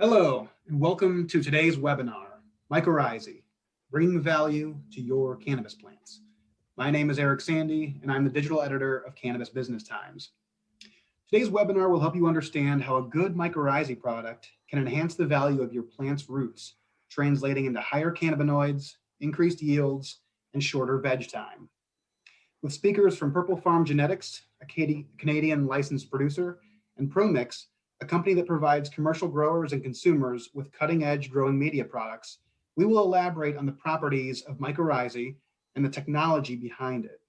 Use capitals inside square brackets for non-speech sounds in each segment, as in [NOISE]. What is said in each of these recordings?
Hello, and welcome to today's webinar, Mycorrhizae, bringing value to your cannabis plants. My name is Eric Sandy, and I'm the digital editor of Cannabis Business Times. Today's webinar will help you understand how a good mycorrhizae product can enhance the value of your plant's roots, translating into higher cannabinoids, increased yields, and shorter veg time. With speakers from Purple Farm Genetics, a Canadian licensed producer, and ProMix, a company that provides commercial growers and consumers with cutting edge growing media products, we will elaborate on the properties of mycorrhizae and the technology behind it.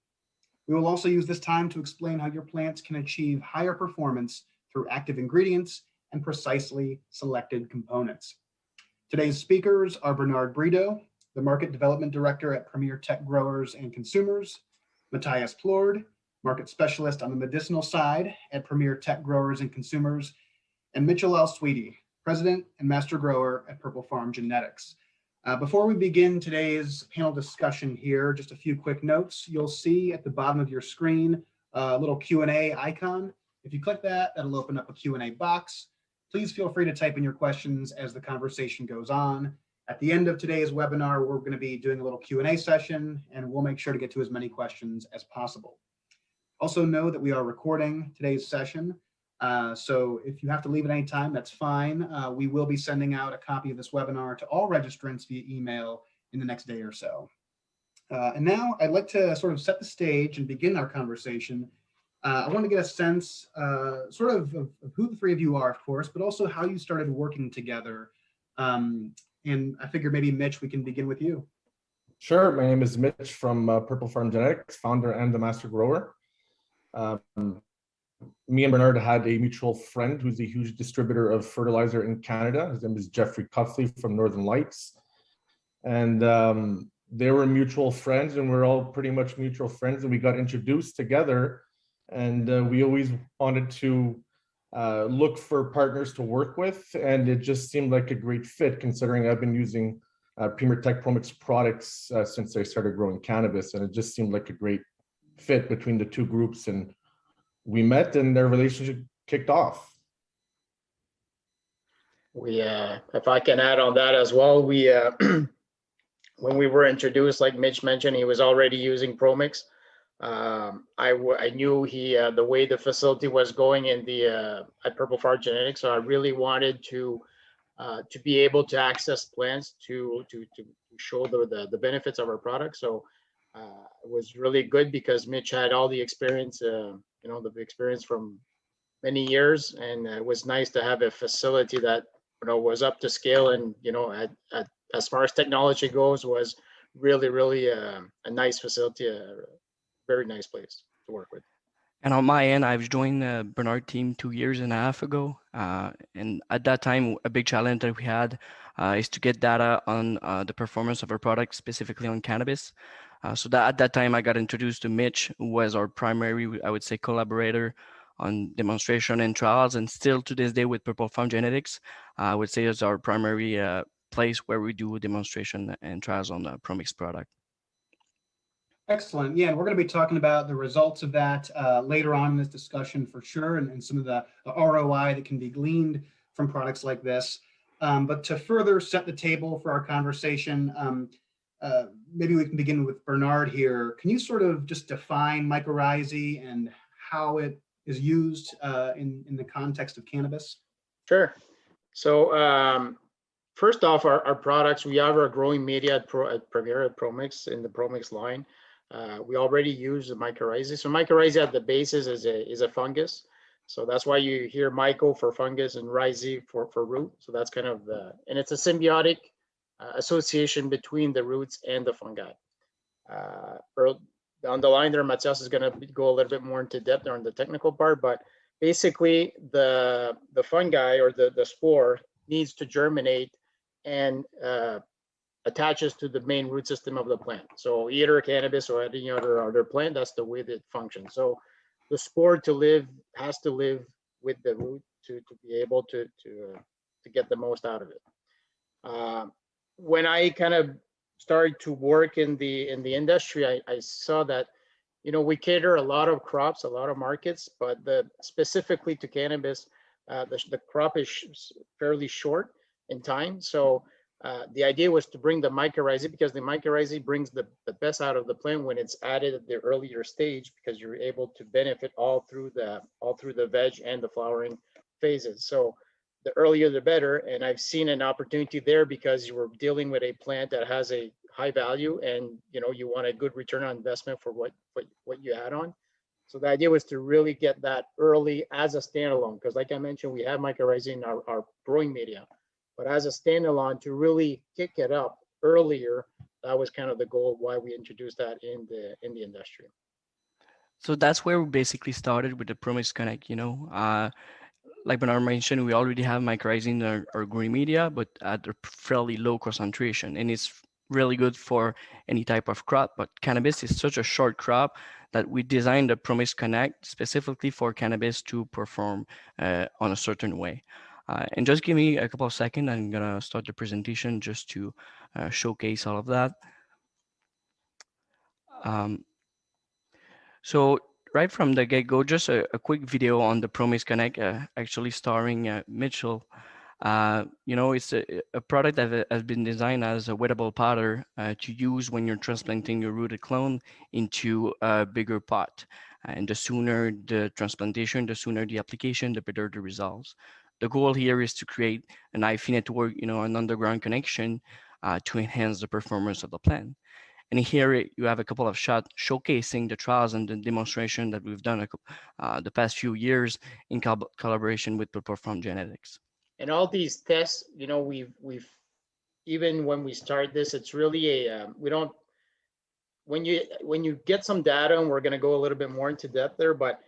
We will also use this time to explain how your plants can achieve higher performance through active ingredients and precisely selected components. Today's speakers are Bernard Brito, the Market Development Director at Premier Tech Growers and Consumers, Matthias Plord, Market Specialist on the medicinal side at Premier Tech Growers and Consumers, and Mitchell L. Sweetie, President and Master Grower at Purple Farm Genetics. Uh, before we begin today's panel discussion here, just a few quick notes. You'll see at the bottom of your screen a little Q&A icon. If you click that, that'll open up a Q&A box. Please feel free to type in your questions as the conversation goes on. At the end of today's webinar, we're going to be doing a little Q&A session, and we'll make sure to get to as many questions as possible. Also know that we are recording today's session, uh, so if you have to leave at any time, that's fine. Uh, we will be sending out a copy of this webinar to all registrants via email in the next day or so. Uh, and now I'd like to sort of set the stage and begin our conversation. Uh, I want to get a sense uh, sort of, of, of, who the three of you are, of course, but also how you started working together. Um, and I figure maybe Mitch, we can begin with you. Sure. My name is Mitch from Purple Farm Genetics, founder and the master grower. Um, me and Bernard had a mutual friend who's a huge distributor of fertilizer in Canada. His name is Jeffrey Cuffley from Northern Lights. And um, they were mutual friends and we're all pretty much mutual friends and we got introduced together and uh, we always wanted to uh, look for partners to work with and it just seemed like a great fit considering I've been using uh, Premier Tech Promix products uh, since I started growing cannabis and it just seemed like a great fit between the two groups and we met and their relationship kicked off. We, uh, if I can add on that as well, we, uh, [CLEARS THROAT] when we were introduced, like Mitch mentioned, he was already using Promix. Um, I, I knew he, uh, the way the facility was going in the, uh, at Purple Farm Genetics, so I really wanted to, uh, to be able to access plants to, to, to show the, the, the benefits of our product. So uh, it was really good because Mitch had all the experience, uh, you know, the experience from many years, and it was nice to have a facility that you know was up to scale and you know, at, at as far as technology goes, was really really uh, a nice facility, a very nice place to work with. And on my end, I've joined the Bernard team two years and a half ago. Uh, and at that time, a big challenge that we had uh, is to get data on uh, the performance of our product, specifically on cannabis. Uh, so that at that time, I got introduced to Mitch, who was our primary, I would say, collaborator on demonstration and trials, and still to this day with Purple Farm Genetics, uh, I would say is our primary uh, place where we do demonstration and trials on the Promix product. Excellent. Yeah, and we're going to be talking about the results of that uh, later on in this discussion for sure, and, and some of the, the, ROI that can be gleaned from products like this. Um, but to further set the table for our conversation, um, uh, maybe we can begin with Bernard here. Can you sort of just define mycorrhizae and how it is used uh, in, in the context of cannabis? Sure. So um, first off, our, our products, we have our growing media at, Pro, at Premier at Promix in the Promix line. Uh, we already use the mycorrhizae. So mycorrhizae at the basis is a, is a fungus. So that's why you hear myco for fungus and rhizae for, for root. So that's kind of the, and it's a symbiotic association between the roots and the fungi. Uh, on the line there, Matthias is going to go a little bit more into depth on the technical part, but basically the the fungi or the the spore needs to germinate and uh, attaches to the main root system of the plant. So either cannabis or any other other plant, that's the way that it functions. So the spore to live has to live with the root to to be able to to uh, to get the most out of it. Uh, when I kind of started to work in the in the industry, I, I saw that you know we cater a lot of crops, a lot of markets, but the specifically to cannabis, uh, the, the crop is fairly short. in time. So uh, the idea was to bring the mycorrhizae because the mycorrhizae brings the, the best out of the plant when it's added at the earlier stage because you're able to benefit all through the all through the veg and the flowering phases. So the earlier the better. And I've seen an opportunity there because you were dealing with a plant that has a high value and you know you want a good return on investment for what what, what you add on. So the idea was to really get that early as a standalone, because like I mentioned, we have mycorrhizae in our, our growing media. But as a standalone, to really kick it up earlier, that was kind of the goal why we introduced that in the in the industry. So that's where we basically started with the ProMix Connect, you know. Uh, like Bernard mentioned, we already have mycorrhizae in our, our green media, but at a fairly low concentration. And it's really good for any type of crop, but cannabis is such a short crop that we designed the ProMix Connect specifically for cannabis to perform uh, on a certain way. Uh, and just give me a couple of seconds, I'm gonna start the presentation just to uh, showcase all of that. Um, so right from the get-go, just a, a, quick video on the ProMix Connect, uh, actually starring uh, Mitchell. Uh, you know, it's a, a, product that has been designed as a wettable powder uh, to use when you're transplanting your rooted clone into a bigger pot. And the sooner the transplantation, the sooner the application, the better the results. The goal here is to create an hyphae network, you know, an underground connection uh, to enhance the performance of the plant. And here you have a couple of shots showcasing the trials and the demonstration that we've done uh, the past few years in co collaboration with Purple Farm Genetics. And all these tests, you know, we've we've even when we start this, it's really a um, we don't when you when you get some data, and we're going to go a little bit more into depth there, but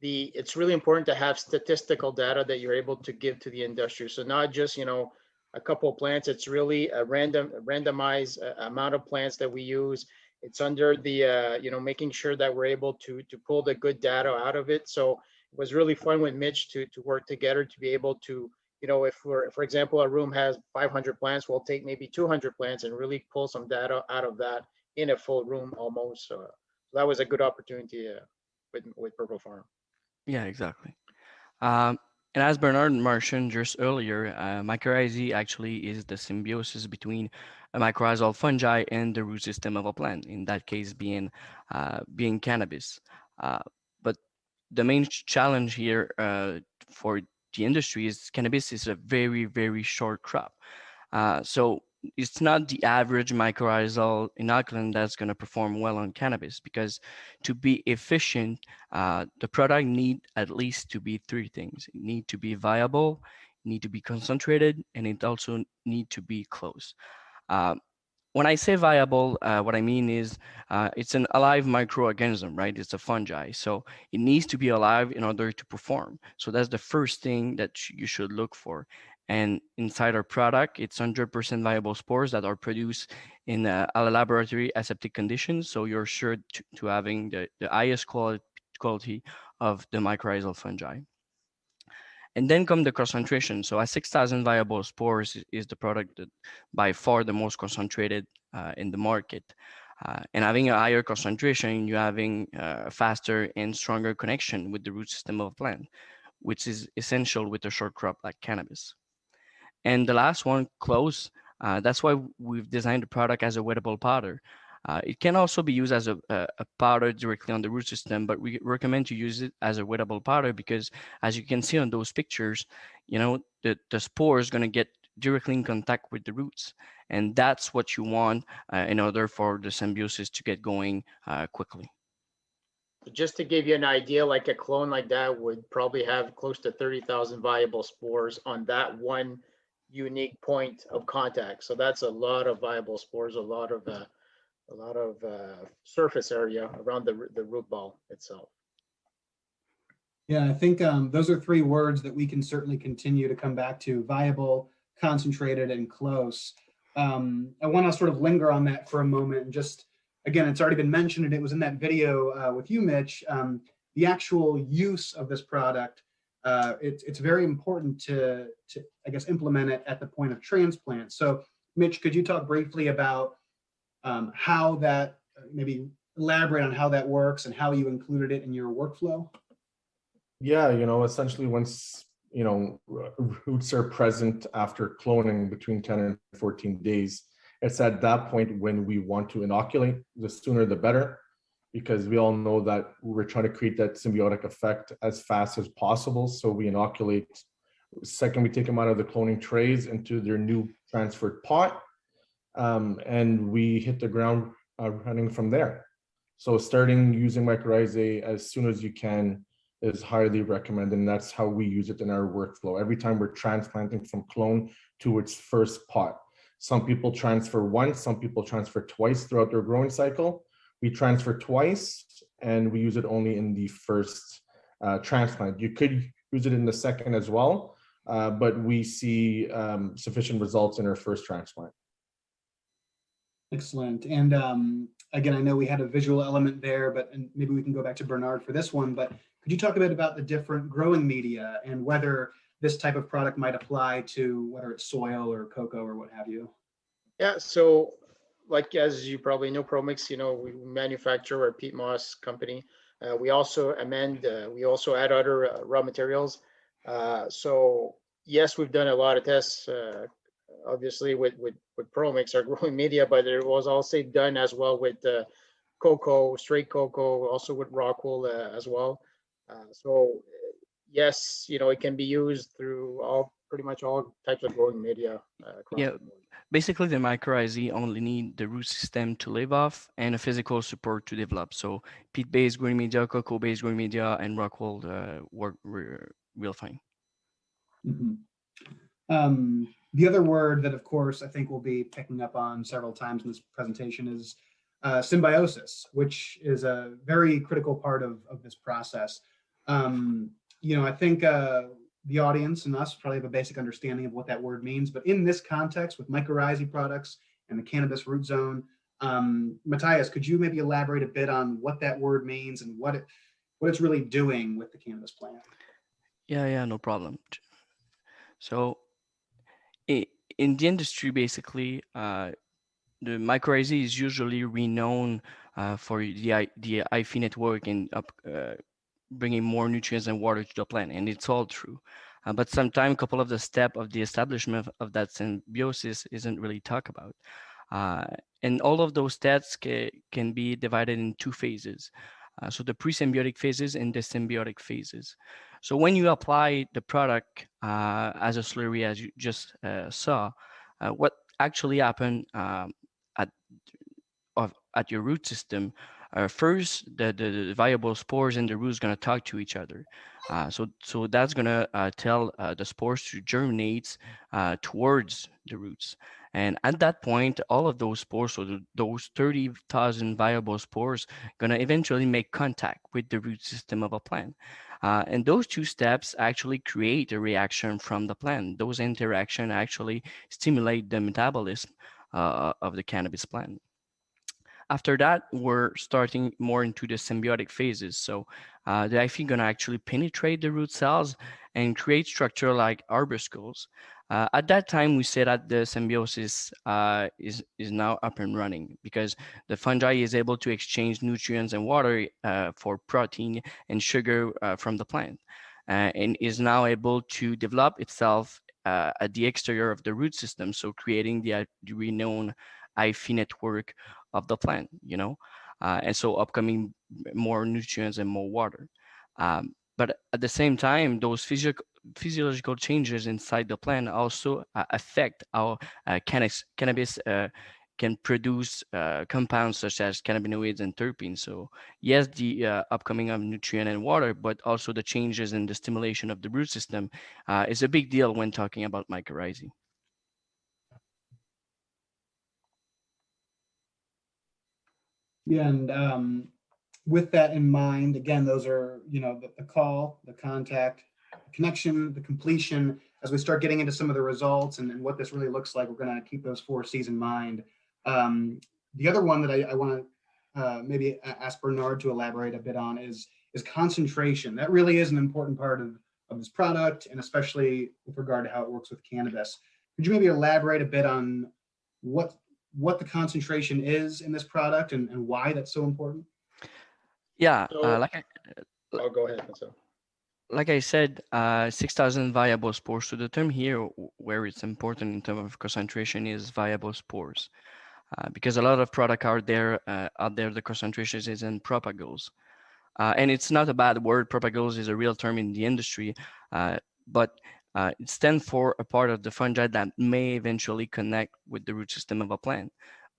the it's really important to have statistical data that you're able to give to the industry. So not just you know a couple of plants. It's really a random randomized uh, amount of plants that we use. It's under the uh, you know making sure that we're able to to pull the good data out of it. So it was really fun with Mitch to to work together to be able to you know if we're for example a room has 500 plants, we'll take maybe 200 plants and really pull some data out of that in a full room almost. So that was a good opportunity uh, with with Purple Farm. Yeah, exactly. Um, and as Bernard mentioned just earlier, uh, mycorrhizae actually is the symbiosis between a mycorrhizal fungi and the root system of a plant, in that case being, uh, being cannabis. Uh, but the main challenge here uh, for the industry is cannabis is a very, very short crop. Uh, so it's not the average mycorrhizal inoculant that's going to perform well on cannabis because to be efficient, uh, the product need at least to be three things. It need to be viable, need to be concentrated, and it also need to be close. Uh, when I say viable, uh, what I mean is uh, it's an alive microorganism, right? It's a fungi. So it needs to be alive in order to perform. So that's the first thing that you should look for. And inside our product, it's 100% viable spores that are produced in a, a laboratory aseptic conditions. So you're sure to, to having the, the highest quality, quality of the mycorrhizal fungi. And then come the concentration. So at 6,000 viable spores is the product that by far the most concentrated uh, in the market. Uh, and having a higher concentration, you're having uh, a faster and stronger connection with the root system of plant, which is essential with a short crop like cannabis. And the last one, close. Uh, that's why we've designed the product as a wettable powder. Uh, it can also be used as a, a, powder directly on the root system, but we recommend to use it as a wettable powder because as you can see on those pictures, you know, the, the spore is going to get directly in contact with the roots. And that's what you want uh, in order for the symbiosis to get going uh, quickly. Just to give you an idea, like a clone like that would probably have close to 30,000 viable spores on that one unique point of contact. So that's a lot of viable spores, a lot of uh, a lot of uh, surface area around the the root ball itself. Yeah, I think um, those are three words that we can certainly continue to come back to: viable, concentrated, and close. Um, I want to sort of linger on that for a moment and just again, it's already been mentioned, and it was in that video uh, with you, Mitch. Um, the actual use of this product uh, it's, it's very important to, to, I guess, implement it at the point of transplant. So Mitch, could you talk briefly about um, how that, maybe elaborate on how that works and how you included it in your workflow? Yeah, you know, essentially once you know, roots are present after cloning between 10 and 14 days. It's at that point when we want to inoculate, the sooner the better, because we all know that we're trying to create that symbiotic effect as fast as possible. So we inoculate, second we take them out of the cloning trays into their new transferred pot, um, and we hit the ground uh, running from there. So starting using mycorrhizae as soon as you can is highly recommended, and that's how we use it in our workflow. Every time we're transplanting from clone to its first pot. Some people transfer once, some people transfer twice throughout their growing cycle. We transfer twice, and we use it only in the first uh, transplant. You could use it in the second as well, uh, but we see um, sufficient results in our first transplant. Excellent. And um, again, I know we had a visual element there, but and maybe we can go back to Bernard for this one. But could you talk a bit about the different growing media and whether this type of product might apply to whether it's soil or cocoa or what have you? Yeah, so like as you probably know, Promix, you know, we manufacture our peat moss company. Uh, we also amend, uh, we also add other uh, raw materials. Uh, so yes, we've done a lot of tests, uh, obviously with, with, with Promix, our [LAUGHS] growing media, but it was also done as well with uh, cocoa, straight cocoa, also with rock wool uh, as well. Uh, so yes, you know, it can be used through all, pretty much all types of growing media. uh, Yeah. Basically, the mycorrhizae only need the root system to live off and a physical support to develop. So peat-based growing media, cocoa-based growing media, and rock wool uh, work real fine. Mhm. Um, the other word that, of course, I think we'll be picking up on several times in this presentation is uh, symbiosis, which is a very critical part of, of this process. Um, you know, I think uh, the audience and us probably have a basic understanding of what that word means, but in this context with mycorrhizae products and the cannabis root zone, um, Matthias, could you maybe elaborate a bit on what that word means and what it what it's really doing with the cannabis plant? Yeah, yeah, no problem. So in the industry, basically, uh, the mycorrhizae is usually renowned uh, for the the hyphae network and up, uh, bringing more nutrients and water to the plant, and it's all true. Uh, but sometimes a couple of the step of the establishment of, that symbiosis isn't really talked about. Uh, and all of those steps ca- can be divided in two phases. Uh, so the pre-symbiotic phases and the symbiotic phases. So when you apply the product uh, as a slurry, as you just uh, saw, uh, what actually happened um, at of, at your root system? Uh, first, the, the, viable spores and the roots going to talk to each other. Uh, so so that's going to uh, tell uh, the spores to germinate uh, towards the roots. And at that point, all of those spores, so the, those 30,000 viable spores, going to eventually make contact with the root system of a plant. Uh, and those two steps actually create a reaction from the plant. Those interaction actually stimulate the metabolism uh, of the cannabis plant. After that, we're starting more into the symbiotic phases. So uh, the hyphae gonna actually penetrate the root cells and create structure like arbuscules. Uh, at that time, we say that the symbiosis uh, is, is now up and running because the fungi is able to exchange nutrients and water uh, for protein and sugar uh, from the plant uh, and is now able to develop itself uh, at the exterior of the root system. So creating the, the renowned hyphae network of the plant, you know, uh, and so upcoming more nutrients and more water. Um, but at the same time, those physical physiological changes inside the plant also uh, affect how uh, cannabis, cannabis uh, can produce uh, compounds such as cannabinoids and terpenes. So yes, the upcoming of nutrient and water, but also the changes in the stimulation of the root system is a big deal when talking about mycorrhizae. Yeah, and um, with that in mind, again, those are, you know, the, the call, the contact, the connection, the completion. As we start getting into some of the results and, and what this really looks like, we're going to keep those four C's in mind. Um, the other one that I, I want to uh, maybe ask Bernard to elaborate a bit on is is concentration. That really is an important part of, of this product, and especially with regard to how it works with cannabis. Could you maybe elaborate a bit on what what the concentration is in this product and, and why that's so important? Yeah, So- uh, like I, Oh, go ahead. Marcel. like I said, uh, 6,000 viable spores. So the term here where it's important in terms of concentration is viable spores. Uh, because a lot of product out there, uh, out there, the concentration is in propagules. Uh, and it's not a bad word. Propagules is a real term in the industry, uh, but uh, it stands for a part of the fungi that may eventually connect with the root system of a plant.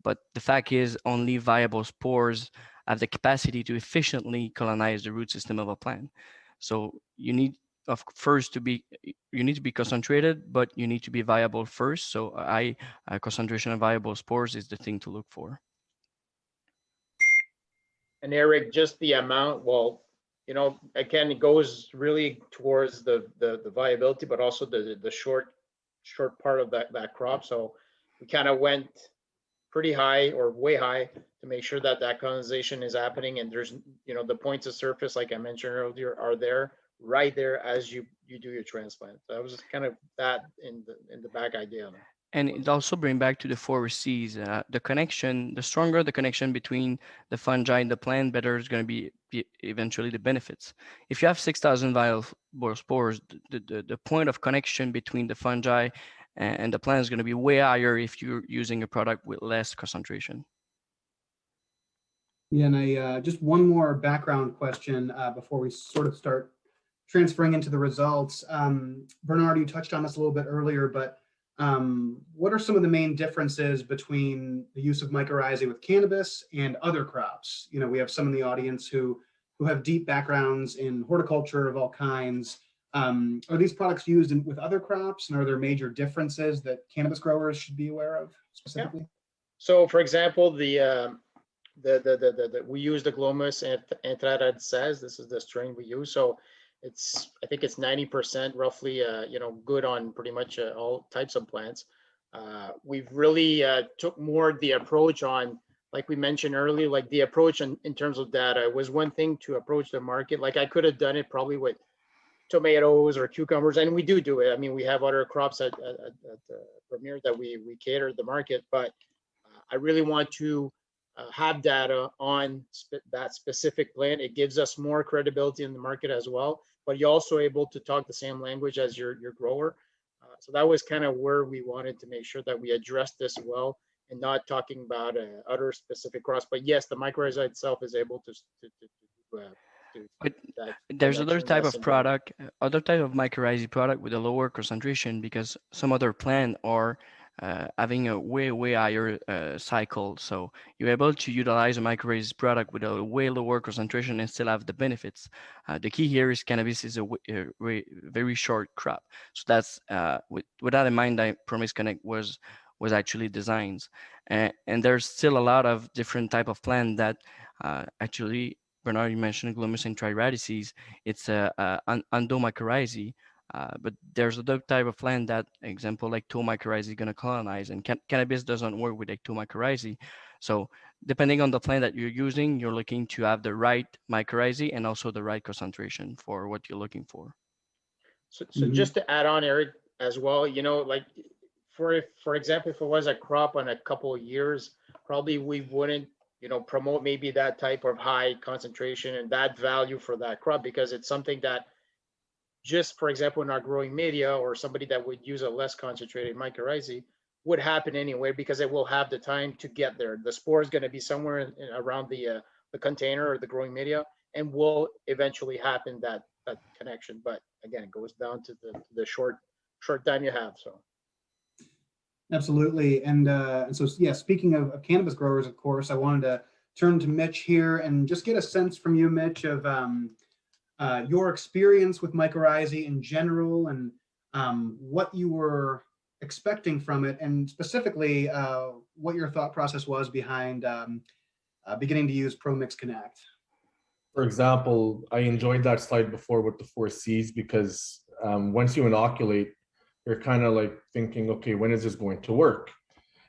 But the fact is only viable spores have the capacity to efficiently colonize the root system of a plant. So you need of first to be you need to be concentrated, but you need to be viable first. So I uh, concentration of viable spores is the thing to look for. And Eric, just the amount, well, you know, again, it goes really towards the, the, the viability, but also the, the short, short part of that, that crop. So we kind of went pretty high or way high to make sure that that colonization is happening and there's, you know, the points of surface, like I mentioned earlier, are there right there as you, you do your transplant. That was kind of that in the, in the back idea. And it also bring back to the four C's, uh, the connection, the stronger the connection between the fungi and the plant, better is going to be, be eventually the benefits. If you have 6,000 viral spores, the, the, the point of connection between the fungi and, and the plant is going to be way higher if you're using a product with less concentration. Yeah, and I, uh, just one more background question uh, before we sort of start transferring into the results. Um, Bernard, you touched on this a little bit earlier, but um, what are some of the main differences between the use of mycorrhizae with cannabis and other crops? You know, we have some in the audience who who have deep backgrounds in horticulture of all kinds. Um, are these products used in, with other crops, and are there major differences that cannabis growers should be aware of specifically? So for example, the, um, the, the, the, the, we use the Glomus ant- says, this is the strain we use. So it's, I think it's ninety percent roughly, uh, you know, good on pretty much uh, all types of plants. Uh, we've really, uh, took more the approach on, like we mentioned earlier, like the approach in, in terms of data was one thing to approach the market. Like I could have done it probably with tomatoes or cucumbers, and we do do it. I mean, we have other crops at, at, at Premier that we, we cater the market, but uh, I really want to uh, have data on that specific plant. It gives us more credibility in the market as well, but you're also able to talk the same language as your, your grower. Uh, So that was kind of where we wanted to make sure that we addressed this well and not talking about uh, other specific crops. But yes, the mycorrhiza itself is able to, to, to, to, uh, to But that there's other type of product, other type of mycorrhizae product with a lower concentration because some other plant are uh, having a way, way higher uh, cycle. So you're able to utilize a mycorrhizae product with a way lower concentration and still have the benefits. Uh, the key here is cannabis is a, re- very short crop. So that's uh, with, with that in mind, that ProMix Connect was was actually designed. And, and there's still a lot of different type of plant that uh, actually Bernard, you mentioned Glomus intraradices. It's a, a an endomycorrhizae, uh, but there's other type of plant that, example, like mycorrhizae is going to colonize, and can- cannabis doesn't work with mycorrhizae. So depending on the plant that you're using, you're looking to have the right mycorrhizae and also the right concentration for what you're looking for. So, so Mhm. just to add on, Eric, as well, you know, like, for, if for example, if it was a crop on a couple of years, probably we wouldn't, you know, promote maybe that type of high concentration and that value for that crop, because it's something that just, for example, in our growing media, or somebody that would use a less concentrated mycorrhizae, would happen anyway, because it will have the time to get there. The spore is gonna be somewhere in- around the, uh, the container or the growing media, and will eventually happen that, that connection. But again, it goes down to the, the short, short time you have, so. Absolutely. And, uh, and so, yeah, speaking of, of cannabis growers, of course, I wanted to turn to Mitch here and just get a sense from you, Mitch, of um, uh, your experience with mycorrhizae in general and um, what you were expecting from it, and specifically uh, what your thought process was behind um, uh, beginning to use ProMix Connect. For example, I enjoyed that slide before with the four Cs because um, once you inoculate, you're kind of like thinking, okay, when is this going to work?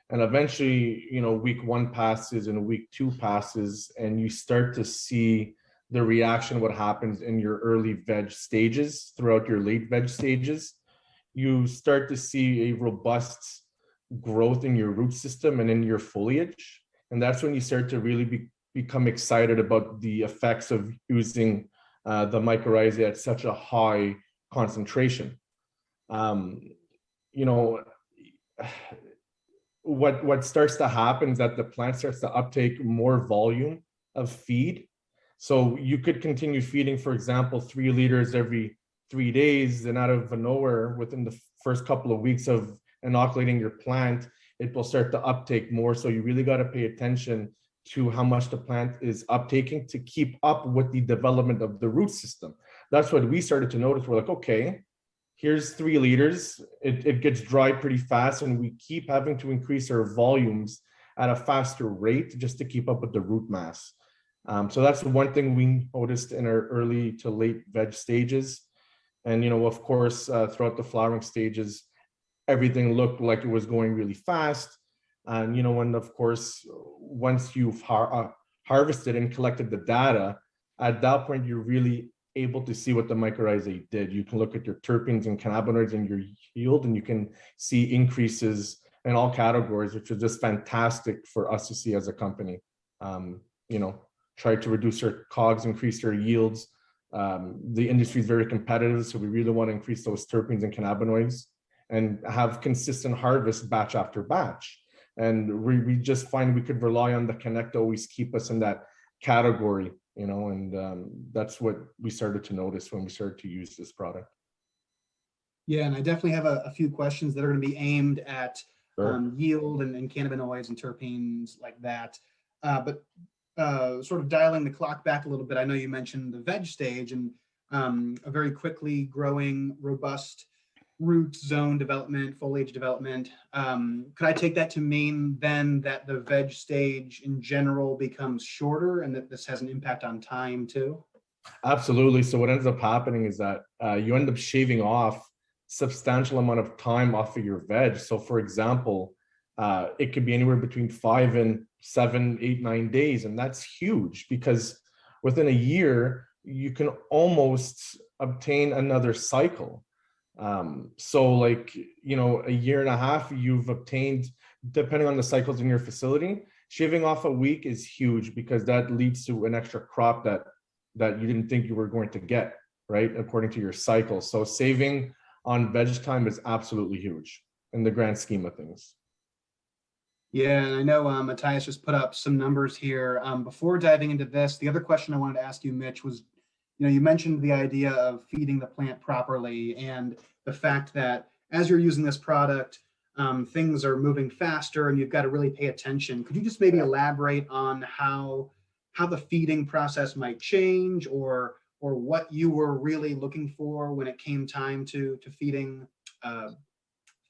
And eventually, you know, week one passes and week two passes, and you start to see the reaction, what happens in your early veg stages throughout your late veg stages. You start to see a robust growth in your root system and in your foliage. And that's when you start to really be, become excited about the effects of using uh, the mycorrhizae at such a high concentration. Um, you know, [SIGHS] what what starts to happen is that the plant starts to uptake more volume of feed. So you could continue feeding, for example, three liters every three days, and out of nowhere, within the first couple of weeks of inoculating your plant, it will start to uptake more. So you really got to pay attention to how much the plant is uptaking to keep up with the development of the root system. That's what we started to notice. We're like, okay, here's three liters. It, it gets dry pretty fast and we keep having to increase our volumes at a faster rate just to keep up with the root mass. Um, so that's one thing we noticed in our early to late veg stages. And, you know, of course, uh, throughout the flowering stages, everything looked like it was going really fast. And, you know, and of course, once you've har uh, harvested and collected the data, at that point, you're really able to see what the mycorrhizae did. You can look at your terpenes and cannabinoids and your yield, and you can see increases in all categories, which is just fantastic for us to see as a company. Um, you know, try to reduce our cogs, increase their yields. Um, the industry is very competitive, so we really want to increase those terpenes and cannabinoids and have consistent harvest batch after batch. And we, we just find we could rely on the connect to always keep us in that category, you know, and um, that's what we started to notice when we started to use this product. Yeah, and I definitely have a, a few questions that are going to be aimed at Sure. um, yield and, and cannabinoids and terpenes like that. Uh, but uh, sort of dialing the clock back a little bit, I know you mentioned the veg stage and um, a very quickly growing, robust root zone development, foliage development. Um, could I take that to mean then that the veg stage in general becomes shorter and that this has an impact on time too? Absolutely. So what ends up happening is that uh, you end up shaving off substantial amount of time off of your veg. So for example, uh, it could be anywhere between five and seven, eight, nine days. And that's huge because within a year, you can almost obtain another cycle. Um, so like, you know, a year and a half, you've obtained, depending on the cycles in your facility, shaving off a week is huge because that leads to an extra crop that that you didn't think you were going to get, right? According to your cycle. So saving on veg time is absolutely huge in the grand scheme of things. Yeah, and I know um, Matthias just put up some numbers here. Um, before diving into this, the other question I wanted to ask you, Mitch, was, you know, you mentioned the idea of feeding the plant properly and the fact that as you're using this product, um, things are moving faster and you've got to really pay attention. Could you just maybe elaborate on how how the feeding process might change or or what you were really looking for when it came time to to feeding uh,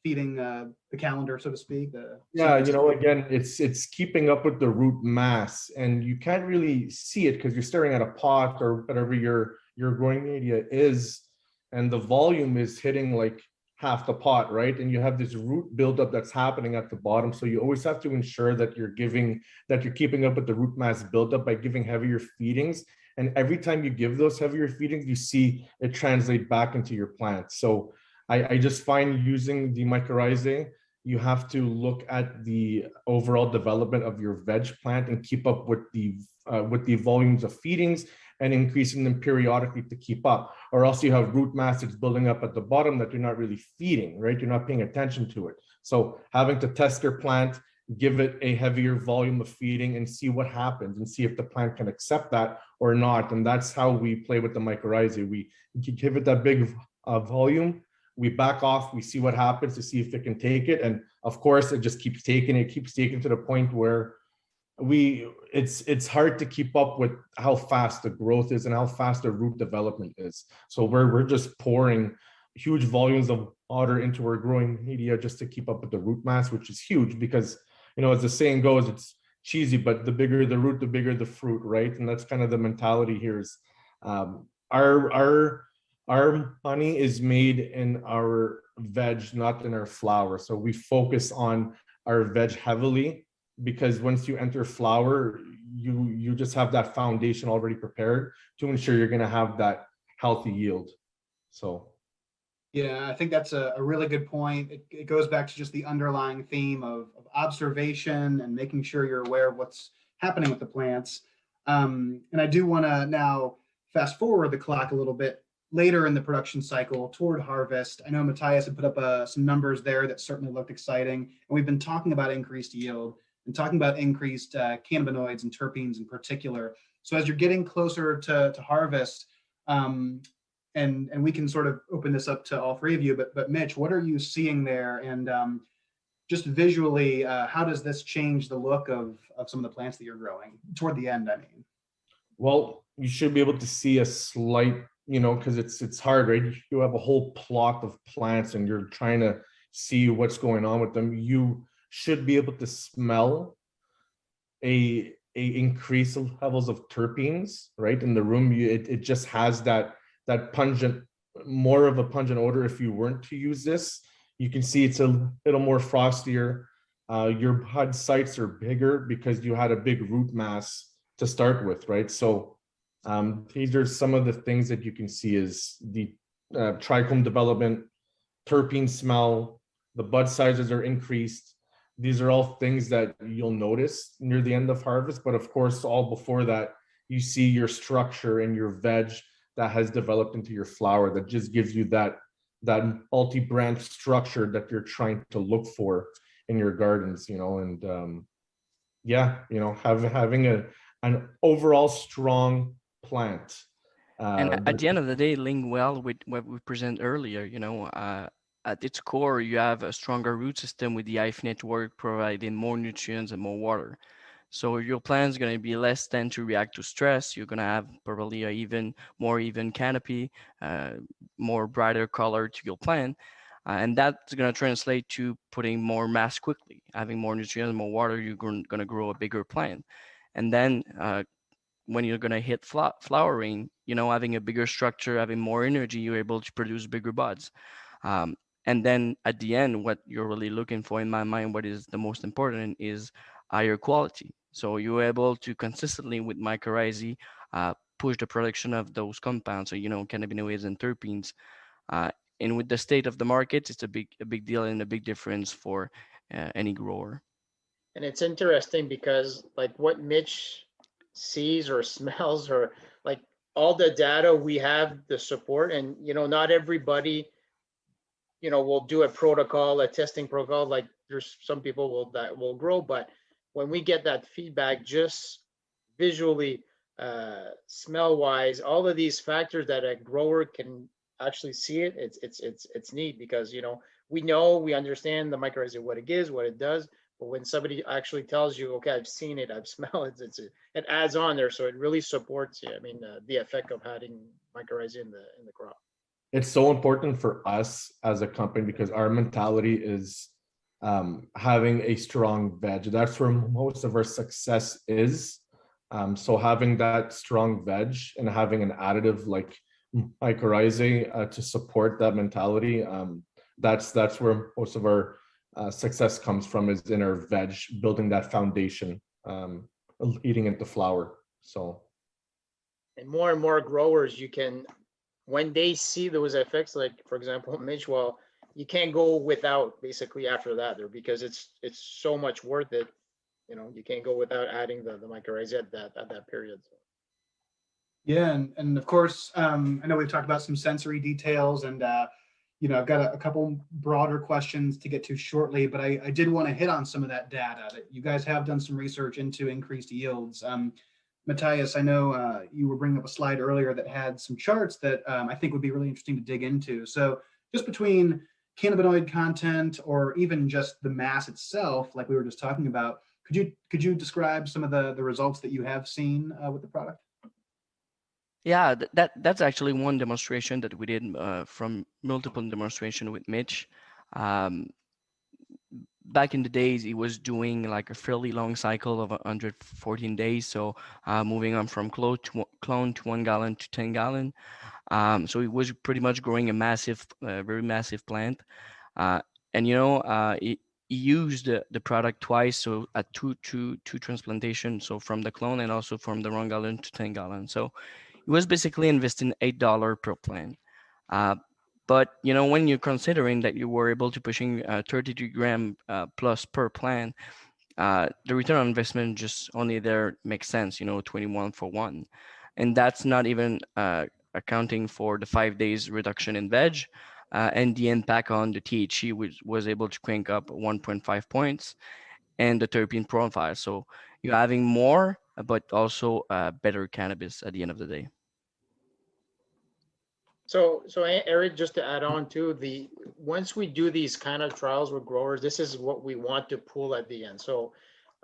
feeding uh, the calendar, so to speak? The Yeah, you know, again, it's it's keeping up with the root mass, and you can't really see it because you're staring at a pot or whatever your your growing media is, and the volume is hitting like half the pot, right? And you have this root buildup that's happening at the bottom. So you always have to ensure that you're giving that you're keeping up with the root mass buildup by giving heavier feedings. And every time you give those heavier feedings, you see it translate back into your plant. So I, I just find using the mycorrhizae, you have to look at the overall development of your veg plant and keep up with the uh, with the volumes of feedings and increasing them periodically to keep up, or else you have root mass that's building up at the bottom that you're not really feeding, right? You're not paying attention to it. So having to test your plant, give it a heavier volume of feeding and see what happens and see if the plant can accept that or not. And that's how we play with the mycorrhizae. We give it that big uh, volume, we back off, we see what happens to see if it can take it. And of course, it just keeps taking it, keeps taking to the point where we it's it's hard to keep up with how fast the growth is and how fast the root development is. So we're we're just pouring huge volumes of water into our growing media just to keep up with the root mass, which is huge because you know as the saying goes, it's cheesy, but the bigger the root, the bigger the fruit, right? And that's kind of the mentality here is um, our our our honey is made in our veg, not in our flower. So we focus on our veg heavily because once you enter flower, you you just have that foundation already prepared to ensure you're going to have that healthy yield. So Yeah, I think that's a, a really good point. It, it goes back to just the underlying theme of, of observation and making sure you're aware of what's happening with the plants. Um, and I do want to now fast forward the clock a little bit later in the production cycle toward harvest. I know Matthias had put up uh, some numbers there that certainly looked exciting. And we've been talking about increased yield and talking about increased uh, cannabinoids and terpenes in particular. So as you're getting closer to, to harvest, um, and and we can sort of open this up to all three of you, but but Mitch, what are you seeing there? And um, just visually, uh, how does this change the look of of some of the plants that you're growing toward the end? I mean, Well, you should be able to see a slight, you know, because it's it's hard, right? You have a whole plot of plants and you're trying to see what's going on with them. You should be able to smell a a increase of levels of terpenes, right? In the room, you it, it just has that that pungent, more of a pungent odor if you weren't to use this. You can see it's a little more frostier. Uh, your bud sites are bigger because you had a big root mass to start with, right? So um, these are some of the things that you can see is the uh, trichome development, terpene smell, the bud sizes are increased. These are all things that you'll notice near the end of harvest, but of course, all before that, you see your structure and your veg that has developed into your flower that just gives you that that multi-branch structure that you're trying to look for in your gardens, you know, and um, yeah, you know, have, having a an overall strong plant. And uh, a- at the end of the day, link well with what we present earlier, you know, uh, at its core, you have a stronger root system with the hyphae network providing more nutrients and more water. So your plant is going to be less tend to react to stress. You're going to have probably a even more even canopy, uh, more brighter color to your plant. Uh, and that's going to translate to putting more mass quickly, having more nutrients, more water, you're going to grow a bigger plant. And then uh, when you're going to hit flowering, you know, having a bigger structure, having more energy, you're able to produce bigger buds. Um, and then at the end, what you're really looking for, in my mind, what is the most important is higher quality. So you're able to consistently with mycorrhizae uh, push the production of those compounds, so you know, cannabinoids and terpenes. Uh, and with the state of the market, it's a big, a big deal and a big difference for uh, any grower. And it's interesting because like what Mitch sees or [LAUGHS] smells or like all the data we have the support and you know not everybody you know will do a protocol a testing protocol like there's some people will that will grow but when we get that feedback just visually uh smell wise all of these factors that a grower can actually see it it's it's it's it's neat because you know we know we understand the mycorrhiza what it gives what it does but when somebody actually tells you, okay, I've seen it, I've [LAUGHS] smelled it, it's, it adds on there. So it really supports, you. I mean, uh, the effect of having mycorrhizae in the, in the crop. it's so important for us as a company because our mentality is um, having a strong veg. That's where most of our success is. Um, so having that strong veg and having an additive like mycorrhizae uh, to support that mentality, um, that's that's where most of our uh, success comes from is inner veg, building that foundation, um, leading into flower. So And more and more growers, you can, when they see those effects, like for example, [LAUGHS] Mitch, well, you can't go without basically after that there because it's, it's so much worth it. You know, you can't go without adding the, the mycorrhiza at that, at that period. So. Yeah, and, and of course, um, I know we've talked about some sensory details and, uh, you know, I've got a, a couple broader questions to get to shortly, but I, I did want to hit on some of that data that you guys have done some research into increased yields. Um, Matthias, I know uh, you were bringing up a slide earlier that had some charts that um, I think would be really interesting to dig into. So just between cannabinoid content or even just the mass itself, like we were just talking about, could you could you describe some of the, the results that you have seen uh, with the product? Yeah, th- that that's actually one demonstration that we did uh, from multiple demonstration with Mitch. Um, back in the days, he was doing like a fairly long cycle of 114 days. So uh, moving on from clone to clone to one gallon to 10 gallon. Um, so he was pretty much growing a massive, uh, very massive plant. Uh, and you know, uh, he, he used the, the product twice. So at two, two, two transplantation. So from the clone and also from the one gallon to 10 gallon. So he was basically investing eight dollar per plant. Uh, but you know when you're considering that you were able to pushing uh, 33 gram uh, plus per plant, uh, the return on investment just only there makes sense. You know, 21 for one, and that's not even uh, accounting for the five days reduction in veg uh, and the impact on the THC, which was able to crank up 1.5 points, and the terpene profile. So you're having more, but also uh, better cannabis at the end of the day. So, so Eric, just to add on to the, once we do these kind of trials with growers, this is what we want to pull at the end. So,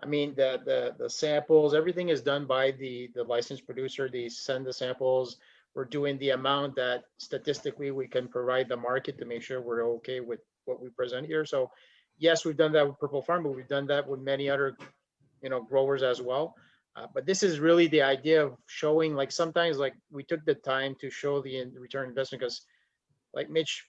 I mean, the, the, the samples, everything is done by the, the licensed producer. They send the samples. We're doing the amount that statistically we can provide the market to make sure we're okay with what we present here. So yes, we've done that with Purple Farm, but we've done that with many other, you know, growers as well. Uh, but this is really the idea of showing, like sometimes, like we took the time to show the in- return investment because, like Mitch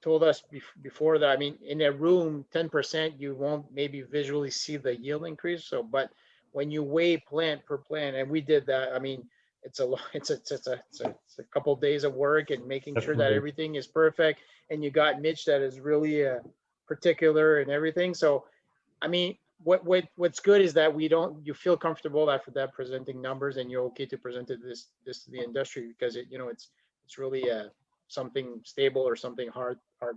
told us bef- before that, I mean, in a room, ten percent, you won't maybe visually see the yield increase. So, but when you weigh plant per plant, and we did that, I mean, it's a lot, [LAUGHS] it's a, it's a, it's a, it's a, couple days of work and making sure that everything is perfect. And you got Mitch that is really uh, particular and everything. So, I mean, what what what's good is that we don't you feel comfortable after that presenting numbers and you're okay to present it this this to the industry because it you know it's it's really uh something stable or something hard hard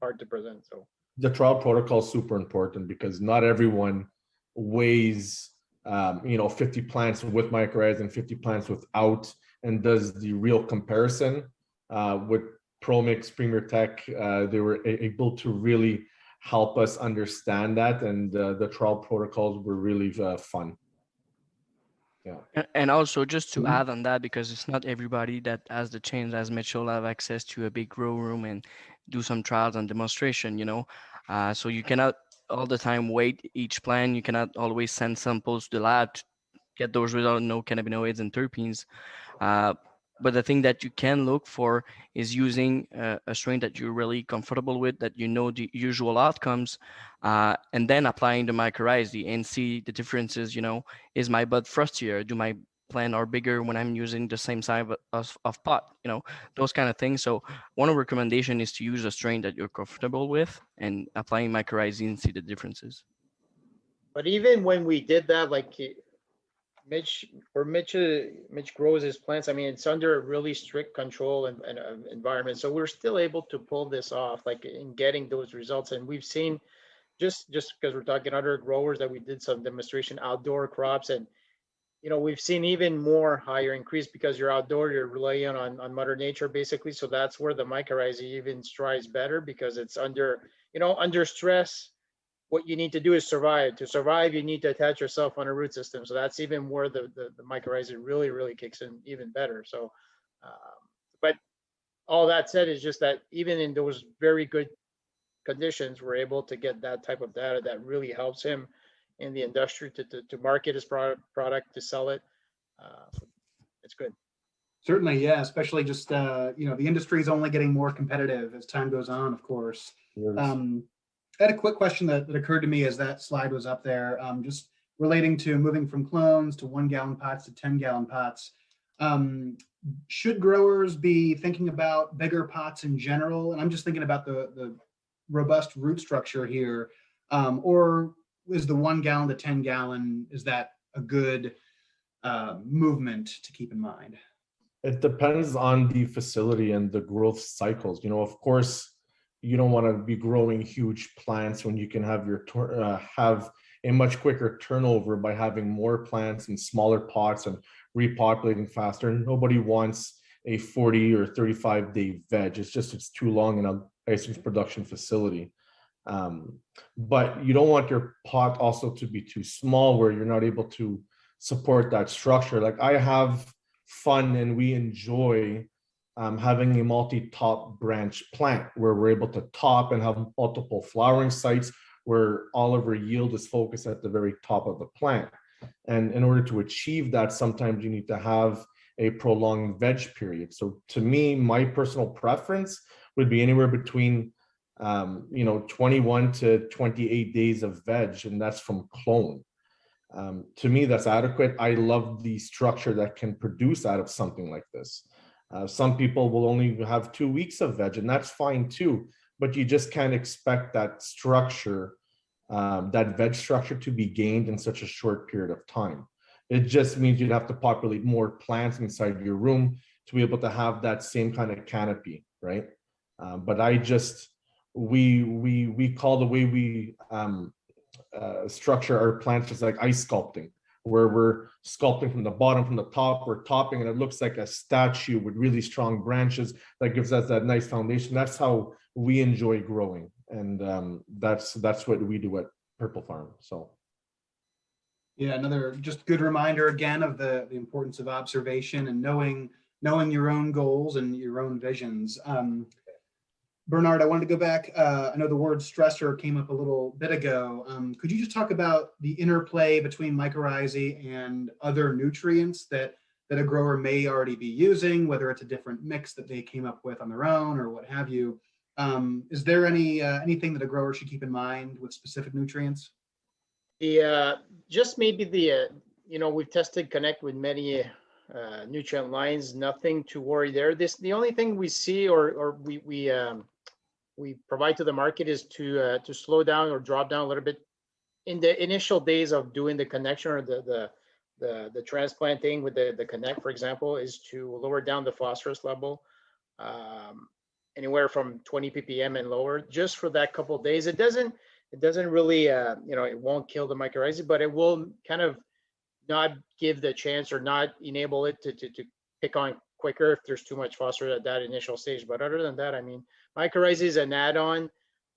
hard to present so. The trial protocol is super important because not everyone weighs um, you know 50 plants with mycorrhizae and 50 plants without and does the real comparison uh, with ProMix Premier Tech uh, they were able to really help us understand that and uh, the trial protocols were really uh, fun Yeah. And also just to Mhm. add on that, because it's not everybody that has the chance, as Mitchell, have access to a big grow room and do some trials and demonstration, you know. Uh, so you cannot all the time wait each plan. You cannot always send samples to the lab to get those results, no cannabinoids and terpenes. Uh, but the thing that you can look for is using uh, a strain that you're really comfortable with, that you know the usual outcomes, uh, and then applying the mycorrhizae and see the differences, you know, is my bud frostier? Do my plant are bigger when I'm using the same size of, of, pot? You know, those kind of things. So one recommendation is to use a strain that you're comfortable with and applying mycorrhizae and see the differences. but even when we did that like mitch or mitch uh, mitch grows his plants i mean it's under a really strict control and, and uh, environment. So we're still able to pull this off like in getting those results. And we've seen just just because we're talking other growers that we did some demonstration outdoor crops. And you know we've seen even more higher increase because you're outdoor you're relying on on mother nature basically. So that's where the mycorrhizae even strives better because it's under you know under stress what you need to do is survive. To survive you need to attach yourself on a root system. So that's even where the the, the mycorrhizae really really kicks in even better. So um, but all that said is just that even in those very good conditions we're able to get that type of data that really helps him in the industry to, to, to market his product product to sell it. Uh, it's good. Certainly, yeah, especially just, uh, you know, the industry is only getting more competitive as time goes on, of course. Um, I had a quick question that, that occurred to me as that slide was up there, um, just relating to moving from clones to one gallon pots to 10 gallon pots. Um, should growers be thinking about bigger pots in general? And I'm just thinking about the, the robust root structure here. Um, or is the one gallon to 10 gallon, is that a good uh, movement to keep in mind? It depends on the facility and the growth cycles. You know, of course, you don't want to be growing huge plants when you can have your uh, have a much quicker turnover by having more plants in smaller pots and repopulating faster. Nobody wants a 40 or 35 day veg. It's just it's too long in a ice cream production facility. Um, but you don't want your pot also to be too small where you're not able to support that structure. Like I have fun and we enjoy um, having a multi-top branch plant where we're able to top and have multiple flowering sites where all of our yield is focused at the very top of the plant. And in order to achieve that, sometimes you need to have a prolonged veg period. So to me, my personal preference would be anywhere between um, you know, 21 to 28 days of veg, and that's from clone. Um, to me, that's adequate. I love the structure that can produce out of something like this. Uh, some people will only have two weeks of veg, and that's fine too. But you just can't expect that structure, um, that veg structure, to be gained in such a short period of time. It just means you'd have to populate more plants inside your room to be able to have that same kind of canopy, right? Um, but I just, we, we, we call the way we um, uh, structure our plants just like ice sculpting, where we're sculpting from the bottom, from the top, we're topping, and it looks like a statue with really strong branches that gives us that nice foundation. That's how we enjoy growing. And um, that's, that's what we do at Purple Farm, so. Yeah, another just good reminder again of the, the importance of observation and knowing, knowing your own goals and your own visions. Um, Bernard, I wanted to go back. Uh, I know the word stressor came up a little bit ago. Um, could you just talk about the interplay between mycorrhizae and other nutrients that that a grower may already be using, whether it's a different mix that they came up with on their own or what have you? Um, is there any uh, anything that a grower should keep in mind with specific nutrients? The, uh, just maybe the, uh, you know, we've tested Connect with many uh, nutrient lines, nothing to worry there. This, the only thing we see or, or we, we, um, we provide to the market is to, uh, to slow down or drop down a little bit in the initial days of doing the connection or the, the, the, the transplanting with the, the Connect, for example, is to lower down the phosphorus level. Um, anywhere from 20 ppm and lower, just for that couple of days. It doesn't, it doesn't really, uh, you know, it won't kill the mycorrhizae, but it will kind of not give the chance or not enable it to, to, to pick on quicker if there's too much phosphorus at that initial stage. But other than that, I mean, mycorrhizae is an add-on.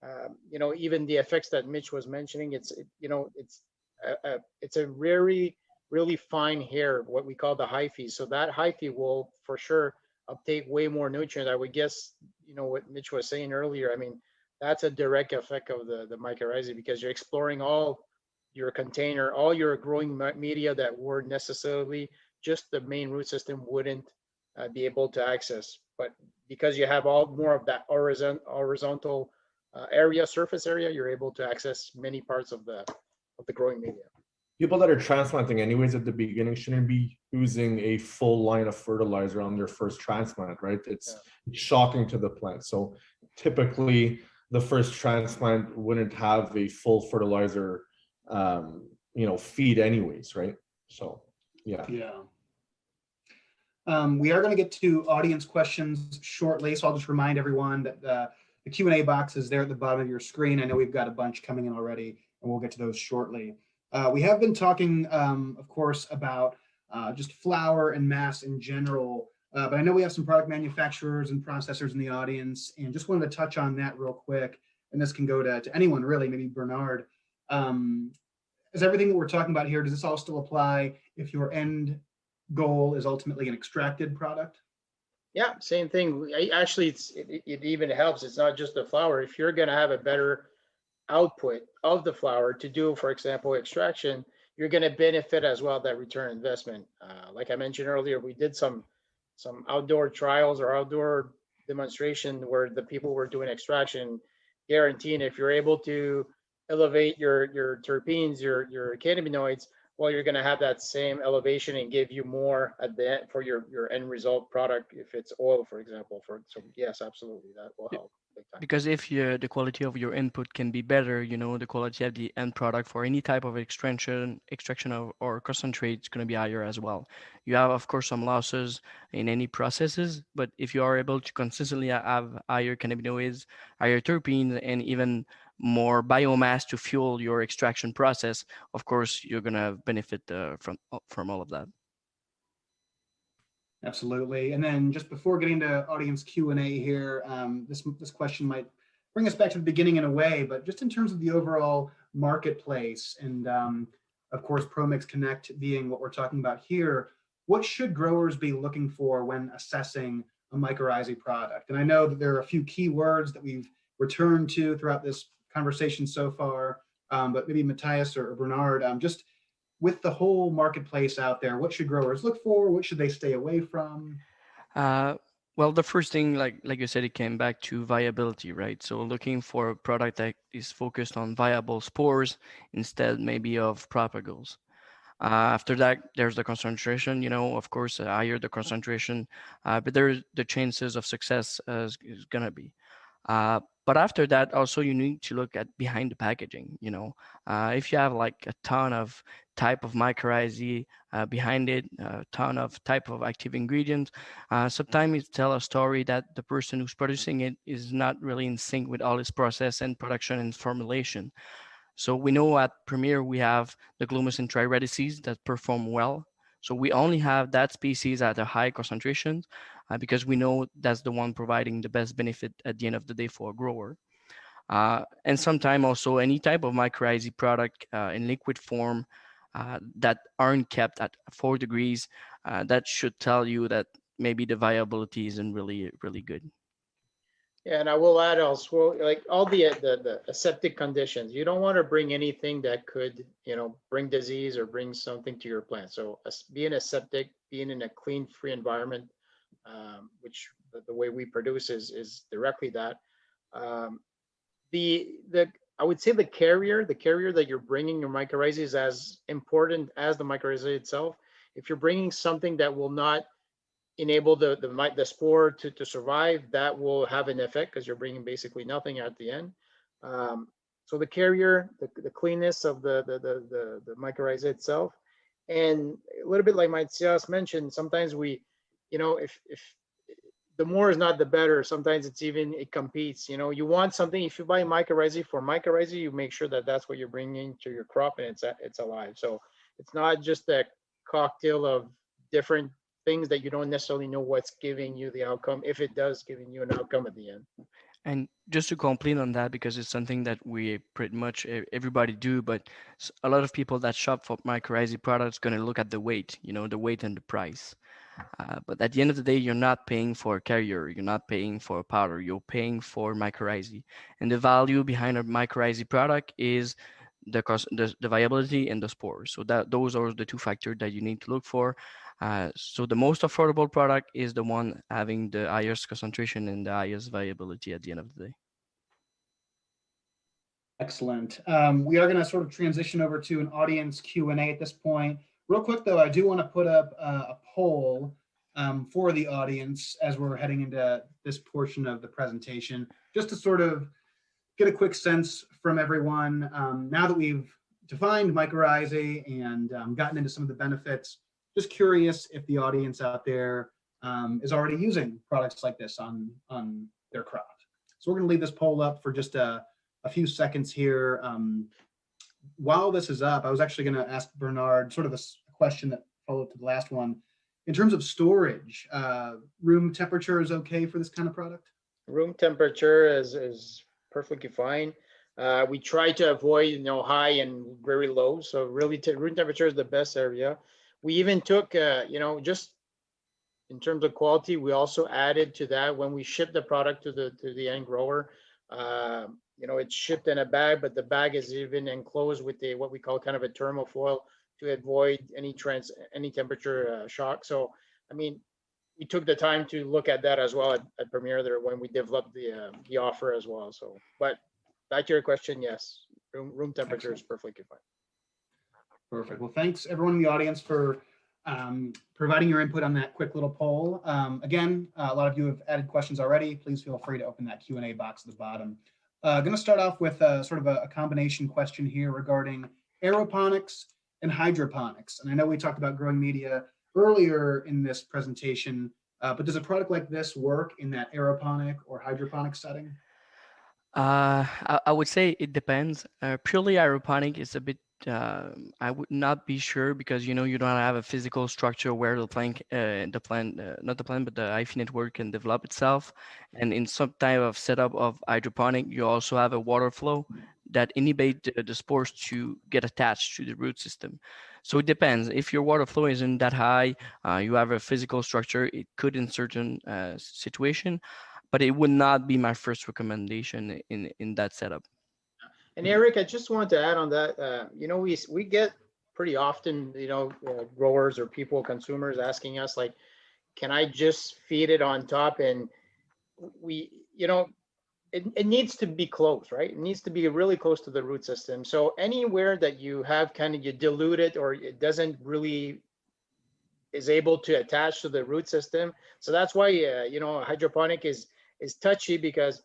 Um, you know, even the effects that Mitch was mentioning, it's, it, you know, it's a, a, it's a very, really fine hair, what we call the hyphae. So that hyphae will for sure uptake way more nutrients. I would guess, you know, what Mitch was saying earlier. I mean, that's a direct effect of the, the mycorrhizae because you're exploring all your container, all your growing media that were necessarily just the main root system wouldn't uh, be able to access. But because you have all more of that horizon, horizontal uh, area, surface area, you're able to access many parts of the of the growing media. People that are transplanting anyways at the beginning shouldn't be using a full line of fertilizer on their first transplant, right? It's yeah. shocking to the plant. So typically the first transplant wouldn't have a full fertilizer um, you know, feed anyways, right? So, yeah. Yeah. Um, we are going to get to audience questions shortly, so I'll just remind everyone that the, the Q&A box is there at the bottom of your screen. I know we've got a bunch coming in already, and we'll get to those shortly. Uh, we have been talking, um, of course, about uh, just flower and mass in general, uh, but I know we have some product manufacturers and processors in the audience, and just wanted to touch on that real quick. And this can go to, to anyone really, maybe Bernard. Um, is everything that we're talking about here, does this all still apply if your end goal is ultimately an extracted product? Yeah, same thing. Actually, it's, it, it even helps. It's not just the flower. If you're going to have a better output of the flower to do, for example, extraction, you're going to benefit as well that return investment. Uh, like I mentioned earlier, we did some some outdoor trials or outdoor demonstration where the people were doing extraction, guaranteeing if you're able to elevate your your terpenes, your your cannabinoids, well, you're going to have that same elevation and give you more at the end for your your end result product. If it's oil, for example, for so yes, absolutely, that will help. Because if you, the quality of your input can be better, you know, the quality of the end product for any type of extraction, extraction of, or concentrate is going to be higher as well. You have, of course, some losses in any processes, but if you are able to consistently have higher cannabinoids, higher terpenes, and even more biomass to fuel your extraction process, of course, you're going to benefit uh, from, uh, from all of that. Absolutely. And then just before getting to audience Q&A here, um, this, this question might bring us back to the beginning in a way, but just in terms of the overall marketplace and um, of course, ProMix Connect being what we're talking about here, what should growers be looking for when assessing a mycorrhizae product? And I know that there are a few key words that we've returned to throughout this conversation so far, um, but maybe Matthias or Bernard, um, just with the whole marketplace out there, what should growers look for? What should they stay away from? Uh, well, the first thing, like like you said, it came back to viability, right? So looking for a product that is focused on viable spores instead maybe of propagules. Uh, after that, there's the concentration, you know, of course, uh, higher the concentration, uh, but there's the chances of success is, is gonna be. But after that, also you need to look at behind the packaging. You know, uh, if you have like a ton of type of mycorrhizae uh, behind it, a ton of type of active ingredients, uh, sometimes it tell a story that the person who's producing it is not really in sync with all its process and production and formulation. So we know at Premier we have the Glomus intraradices that perform well. So we only have that species at a high concentration uh, because we know that's the one providing the best benefit at the end of the day for a grower. Uh, and sometimes also any type of mycorrhizae product uh, in liquid form uh, that aren't kept at four degrees, uh, that should tell you that maybe the viability isn't really, really good. And I will add also, like all the, the, the aseptic conditions, you don't want to bring anything that could, you know, bring disease or bring something to your plant. So as being aseptic, being in a clean, free environment, um, which the, the way we produce is, is directly that. Um, the, the, I would say the carrier, the carrier that you're bringing your mycorrhizae is as important as the mycorrhizae itself. If you're bringing something that will not enable the the the spore to to survive, that will have an effect because you're bringing basically nothing at the end. Um, so the carrier, the, the cleanness of the the the the, the mycorrhiza itself, and a little bit like Matthias mentioned, sometimes we, you know, if if the more is not the better. Sometimes it's even it competes. You know, you want something. If you buy mycorrhizae for mycorrhizae, you make sure that that's what you're bringing to your crop and it's it's alive. So it's not just a cocktail of different things that you don't necessarily know what's giving you the outcome, if it does giving you an outcome at the end. And just to complete on that, because it's something that we pretty much everybody do, but a lot of people that shop for mycorrhizae products going to look at the weight, you know, the weight and the price. Uh, but at the end of the day, you're not paying for a carrier, you're not paying for a powder, you're paying for mycorrhizae. And the value behind a mycorrhizae product is the cost, the, the viability and the spores. So that those are the two factors that you need to look for. Uh, so the most affordable product is the one having the highest concentration and the highest viability at the end of the day. Excellent. Um, we are going to sort of transition over to an audience Q and A at this point. Real quick though, I do want to put up uh, a poll um, for the audience as we're heading into this portion of the presentation, just to sort of get a quick sense from everyone. Um, now that we've defined mycorrhizae and um, gotten into some of the benefits, just curious if the audience out there um, is already using products like this on on their crop. So we're going to leave this poll up for just a a few seconds here. Um, while this is up, I was actually going to ask Bernard sort of a question that followed to the last one. In terms of storage, uh, room temperature is okay for this kind of product? Room temperature is, is perfectly fine. Uh, we try to avoid, you know, high and very low. So really, room temperature is the best area. We even took, uh, you know, just in terms of quality, we also added to that when we ship the product to the, to the end grower. Uh, you know, it's shipped in a bag, but the bag is even enclosed with a, what we call kind of a thermofoil to avoid any trans, any temperature uh, shock. So, I mean, we took the time to look at that as well at, at Premier there when we developed the, uh, the offer as well. So, but back to your question, yes, room, room temperature is perfectly fine. Perfect. Well, thanks everyone in the audience for um, providing your input on that quick little poll. Um, again, uh, a lot of you have added questions already. Please feel free to open that Q and A box at the bottom. Uh, going to start off with a, sort of a, a combination question here regarding aeroponics and hydroponics. And I know we talked about growing media earlier in this presentation, uh, but does a product like this work in that aeroponic or hydroponic setting? Uh, I, I would say it depends. Uh, purely aeroponic is a bit. Uh, I would not be sure because you know you don't have a physical structure where the plant, uh, the plant, uh, not the plant, but the hyphae network can develop itself. And in some type of setup of hydroponic, you also have a water flow that inhibit the, the spores to get attached to the root system. So it depends. If your water flow isn't that high, uh, you have a physical structure. It could in certain uh, situation but it would not be my first recommendation in in that setup. And Eric, I just wanted to add on that, uh, you know, we, we get pretty often, you know, uh, growers or people, consumers asking us like, can I just feed it on top? And we, you know, it, it needs to be close, right? It needs to be really close to the root system. So anywhere that you have kind of, you dilute it or it doesn't really is able to attach to the root system. So that's why, uh, you know, hydroponic is, is touchy because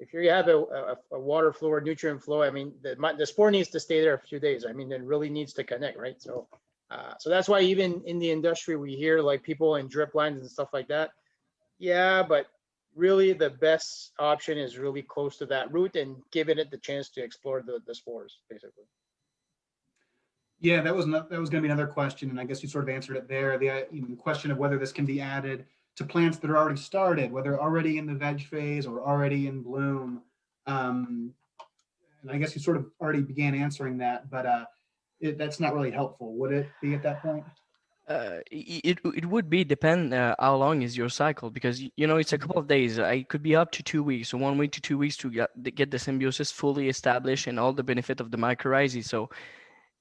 if you have a, a, a water flow or nutrient flow, I mean, the, the spore needs to stay there a few days. I mean, it really needs to connect, right? So, uh, so that's why even in the industry, we hear like people in drip lines and stuff like that. Yeah, but really the best option is really close to that root and giving it the chance to explore the, the spores, basically. Yeah, that was not, that was going to be another question, and I guess you sort of answered it there. The, uh, the question of whether this can be added to plants that are already started, whether already in the veg phase or already in bloom. Um, and I guess you sort of already began answering that, but uh, it, that's not really helpful, would it be at that point? Uh, it it would be depend uh, how long is your cycle because you know it's a couple of days. It could be up to two weeks, so one week to two weeks to get the- get the symbiosis fully established and all the benefit of the mycorrhizae. So,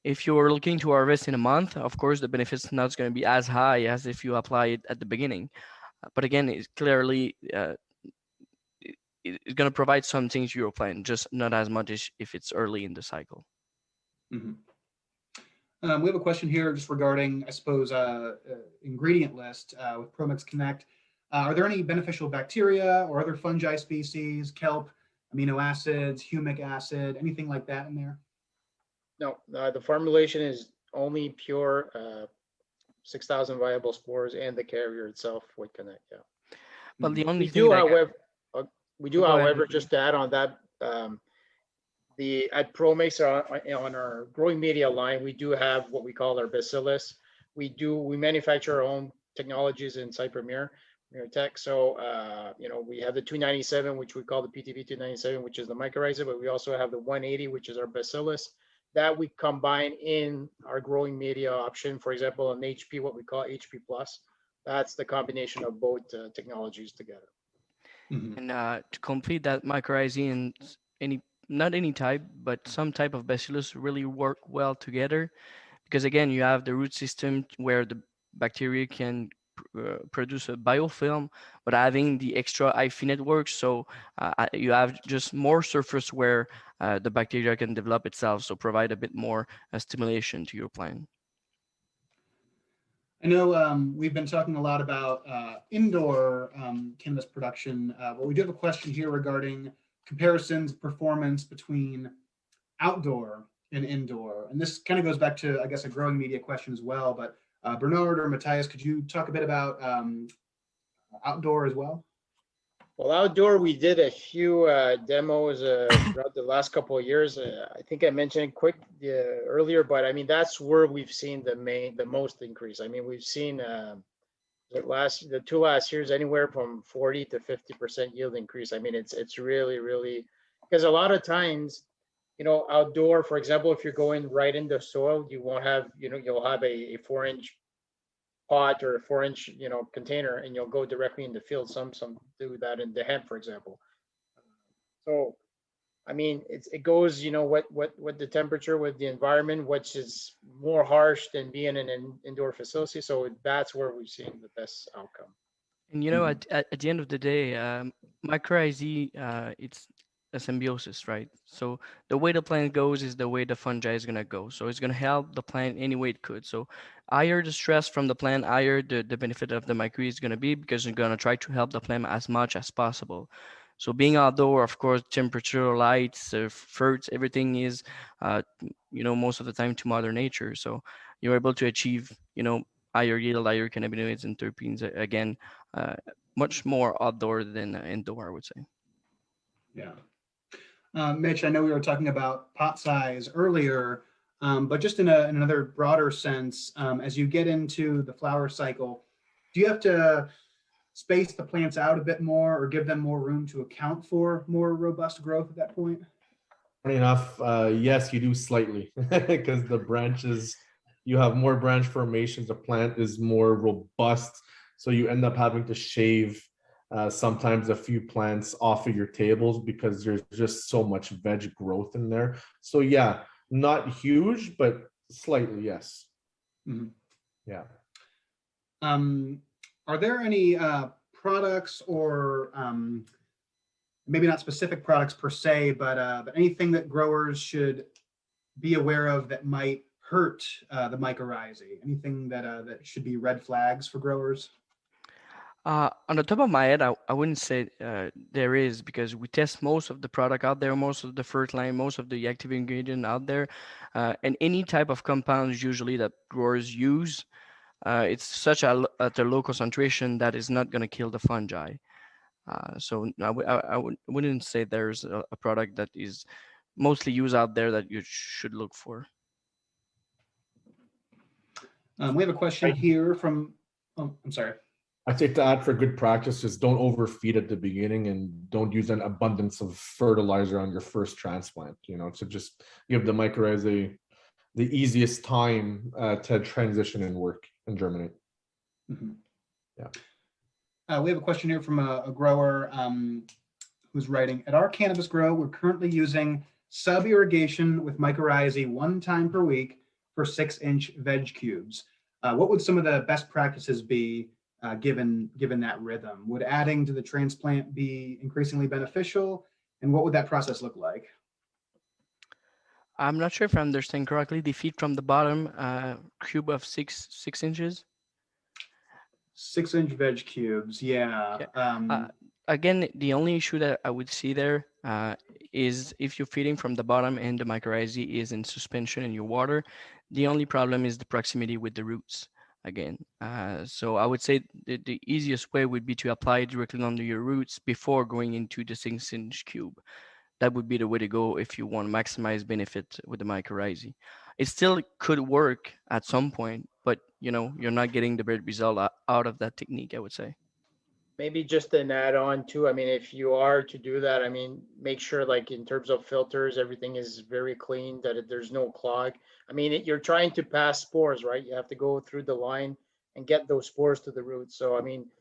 if you're looking to harvest in a month, of course the benefits not going to be as high as if you apply it at the beginning. But again, it's clearly uh, it- it- it's going to provide some things to your plant, just not as much as if it's early in the cycle. Mhm. Um, we have a question here just regarding, I suppose, uh, uh, ingredient list uh, with ProMix Connect. Uh, are there any beneficial bacteria or other fungi species, kelp, amino acids, humic acid, anything like that in there? No, uh, the formulation is only pure, uh, six thousand viable spores and the carrier itself would connect, yeah. But the only We thing do, however, uh, we do, Go ahead, however, just to add on that, um, the, at ProMix, uh, on our growing media line, we do have what we call our bacillus. We do, we manufacture our own technologies in Cypremere, Premier Tech. So, uh, you know, we have the two ninety-seven, which we call the PTB two ninety-seven, which is the mycorrhiza, but we also have the one eighty, which is our bacillus. That we combine in our growing media option, for example, an HP, what we call HP plus. That's the combination of both uh, technologies together. Mhm. And uh, to complete that mycorrhizae and any, not any type, but some type of bacillus really work well together. Because again, you have the root system where the bacteria can pr- produce a biofilm, but having the extra hyphae network, so uh, uh, you have just more surface where uh, the bacteria can develop itself, so provide a bit more uh, stimulation to your plant. I know um, we've been talking a lot about uh, indoor um, cannabis production, uh, but we do have a question here regarding comparisons performance between outdoor and indoor. And this kind of goes back to, I guess, a growing media question as well. But uh, Bernard or Matthias, could you talk a bit about um, outdoor as well? Well, outdoor, we did a few uh, demos uh, throughout the last couple of years. Uh, I think I mentioned quick uh, earlier, but I mean that's where we've seen the main, the most increase. I mean, we've seen um, the last, the two last years, anywhere from 40 to 50 percent yield increase. I mean, it's it's really, really because a lot of times, you know, outdoor, for example, if you're going right into soil, you won't have, you know, you'll have a, a four inch pot or a four inch, you know, container and you'll go directly in the field. Some, some do that in the hemp, for example. So, I mean, it's, it goes, you know, what, what, what the temperature with the environment, which is more harsh than being in an indoor facility. So that's where we've seen the best outcome. And you know, Mhm. at, at, at the end of the day, um, mycorrhizae, uh, it's a symbiosis, right? So the way the plant goes is the way the fungi is gonna go. So it's gonna help the plant any way it could. So higher the stress from the plant, higher the, the benefit of the mycorrhizae is gonna be because you're gonna try to help the plant as much as possible. So being outdoor, of course, temperature, lights, uh, fruits, everything is, uh, you know, most of the time to mother nature. So you're able to achieve, you know, higher yield, higher cannabinoids and terpenes again uh, much more outdoor than uh, indoor, I would say. Yeah. Uh, Mitch, I know we were talking about pot size earlier, um, but just in, a, in another broader sense, um, as you get into the flower cycle, do you have to space the plants out a bit more or give them more room to account for more robust growth at that point? Funny enough, uh, yes, you do slightly [LAUGHS] because the branches, you have more branch formations. The plant is more robust. So you end up having to shave uh, sometimes a few plants off of your tables because there's just so much veg growth in there. So yeah, not huge, but slightly, yes. Mhm. Yeah. Um, are there any uh, products or um, maybe not specific products per se, but uh, but anything that growers should be aware of that might hurt uh, the mycorrhizae? Anything that uh, that should be red flags for growers? Uh, on the top of my head, I, I wouldn't say uh, there is because we test most of the product out there, most of the first line, most of the active ingredient out there, uh, and any type of compounds usually that growers use, uh, it's such a, l- at a low concentration that is not going to kill the fungi. Uh, so I, would- wouldn't say there's a, a product that is mostly used out there that you should look for. Um, we have a question here from, oh, I'm sorry. I'd say to add for good practice is don't overfeed at the beginning and don't use an abundance of fertilizer on your first transplant, you know, to just give the mycorrhizae the easiest time uh, to transition and work and germinate. Mhm. Yeah. Uh, we have a question here from a, a grower um, who's writing, at our cannabis grow, we're currently using sub irrigation with mycorrhizae one time per week for six inch veg cubes. Uh, what would some of the best practices be uh, given, given that rhythm? Would adding to the transplant be increasingly beneficial? And what would that process look like? I'm not sure if I understand correctly. The feed from the bottom uh, cube of six six inches. Six inch veg cubes, yeah. Um, Uh, again, the only issue that I would see there uh, is if you're feeding from the bottom and the mycorrhizae is in suspension in your water, the only problem is the proximity with the roots again. Uh, so I would say the, the easiest way would be to apply directly under your roots before going into the six inch cube. That would be the way to go if you want to maximize benefit with the mycorrhizae. It still could work at some point, but you know, you're not getting the great result out of that technique, I would say. Maybe just an add-on too. I mean, if you are to do that, I mean, make sure like in terms of filters, everything is very clean, that it- there's no clog. I mean, it- you're trying to pass spores, right? You have to go through the line and get those spores to the roots. So I mean,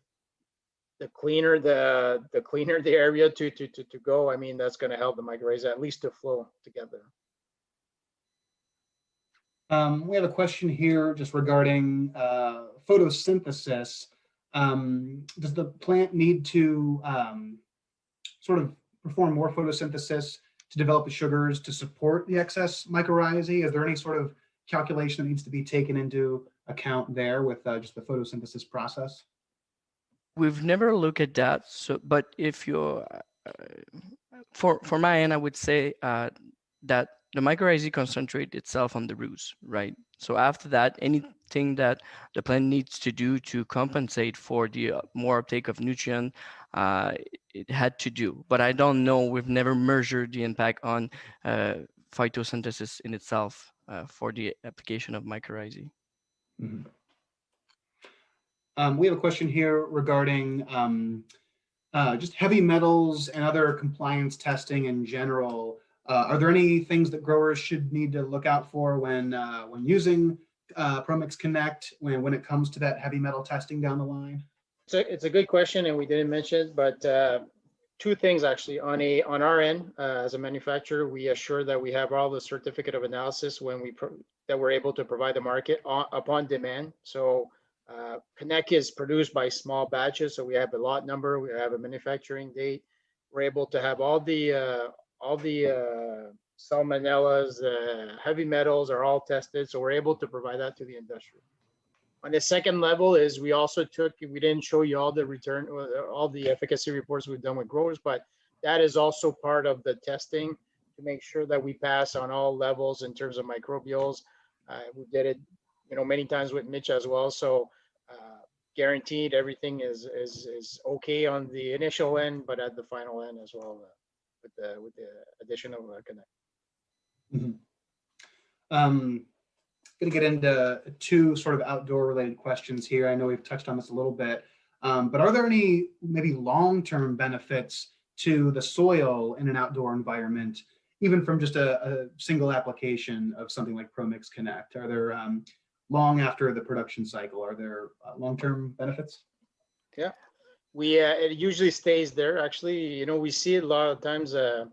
the cleaner the, the cleaner the area to, to, to, to go, I mean, that's gonna help the mycorrhizae at least to flow together. Um, we have a question here just regarding uh, photosynthesis. Um, does the plant need to um, sort of perform more photosynthesis to develop the sugars to support the excess mycorrhizae? Is there any sort of calculation that needs to be taken into account there with uh, just the photosynthesis process? We've never looked at that. So, but if you're, uh, for for my end, I would say uh, that the mycorrhizae concentrate itself on the roots, right? So after that, anything that the plant needs to do to compensate for the uh, more uptake of nutrient, uh, it had to do. But I don't know. We've never measured the impact on uh, phytosynthesis in itself uh, for the application of mycorrhizae. Mhm. Um, we have a question here regarding um, uh, just heavy metals and other compliance testing in general. Uh, are there any things that growers should need to look out for when when using uh, ProMix Connect when when it comes to that heavy metal testing down the line? It's a, it's a good question and we didn't mention, it, but uh, two things actually on a, on our end, uh, as a manufacturer, we assure that we have all the certificate of analysis when we, that we're able to provide the market on, upon demand. So uh, Connect is produced by small batches, so we have a lot number, we have a manufacturing date. We're able to have all the, uh, all the uh, salmonellas, uh, heavy metals are all tested, so we're able to provide that to the industry. On the second level is we also took, we didn't show you all the return, uh, all the efficacy reports we've done with growers, but that is also part of the testing to make sure that we pass on all levels in terms of microbials. Uh, we did it, you know, many times with Mitch as well. So uh, guaranteed everything is, is, is okay on the initial end, but at the final end as well uh, with the, with the addition of uh, Connect. Um, going to get into two sort of outdoor related questions here. I know we've touched on this a little bit, um, but are there any maybe long-term benefits to the soil in an outdoor environment, even from just a, a single application of something like ProMix Connect? Are there um, long after the production cycle, are there uh, long-term benefits? Yeah, we, uh, it usually stays there. Actually, you know, we see it a lot of times, uh,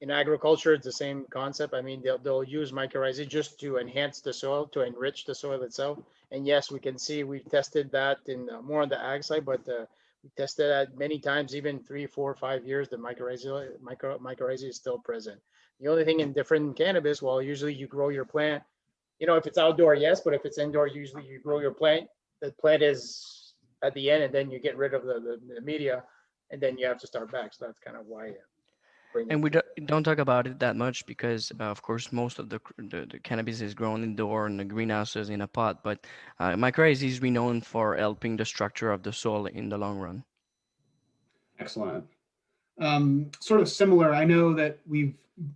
in agriculture, it's the same concept. I mean, they'll, they'll use mycorrhizae just to enhance the soil, to enrich the soil itself. And yes, we can see, we've tested that in uh, more on the ag side, but, uh, we tested that many times, even three, four, five years, the mycorrhizae, micro, mycorrhizae is still present. The only thing in different cannabis, well, usually you grow your plant, you know, if it's outdoor, yes, but if it's indoor, usually you grow your plant, the plant is at the end and then you get rid of the, the, the media and then you have to start back. So that's kind of why. Bring it And we don't, don't talk about it that much because, uh, of course, most of the, the, the cannabis is grown indoor in the greenhouses in a pot. But uh, mycorrhizae is renowned for helping the structure of the soil in the long run. Excellent. Um, sort of similar, I know that we've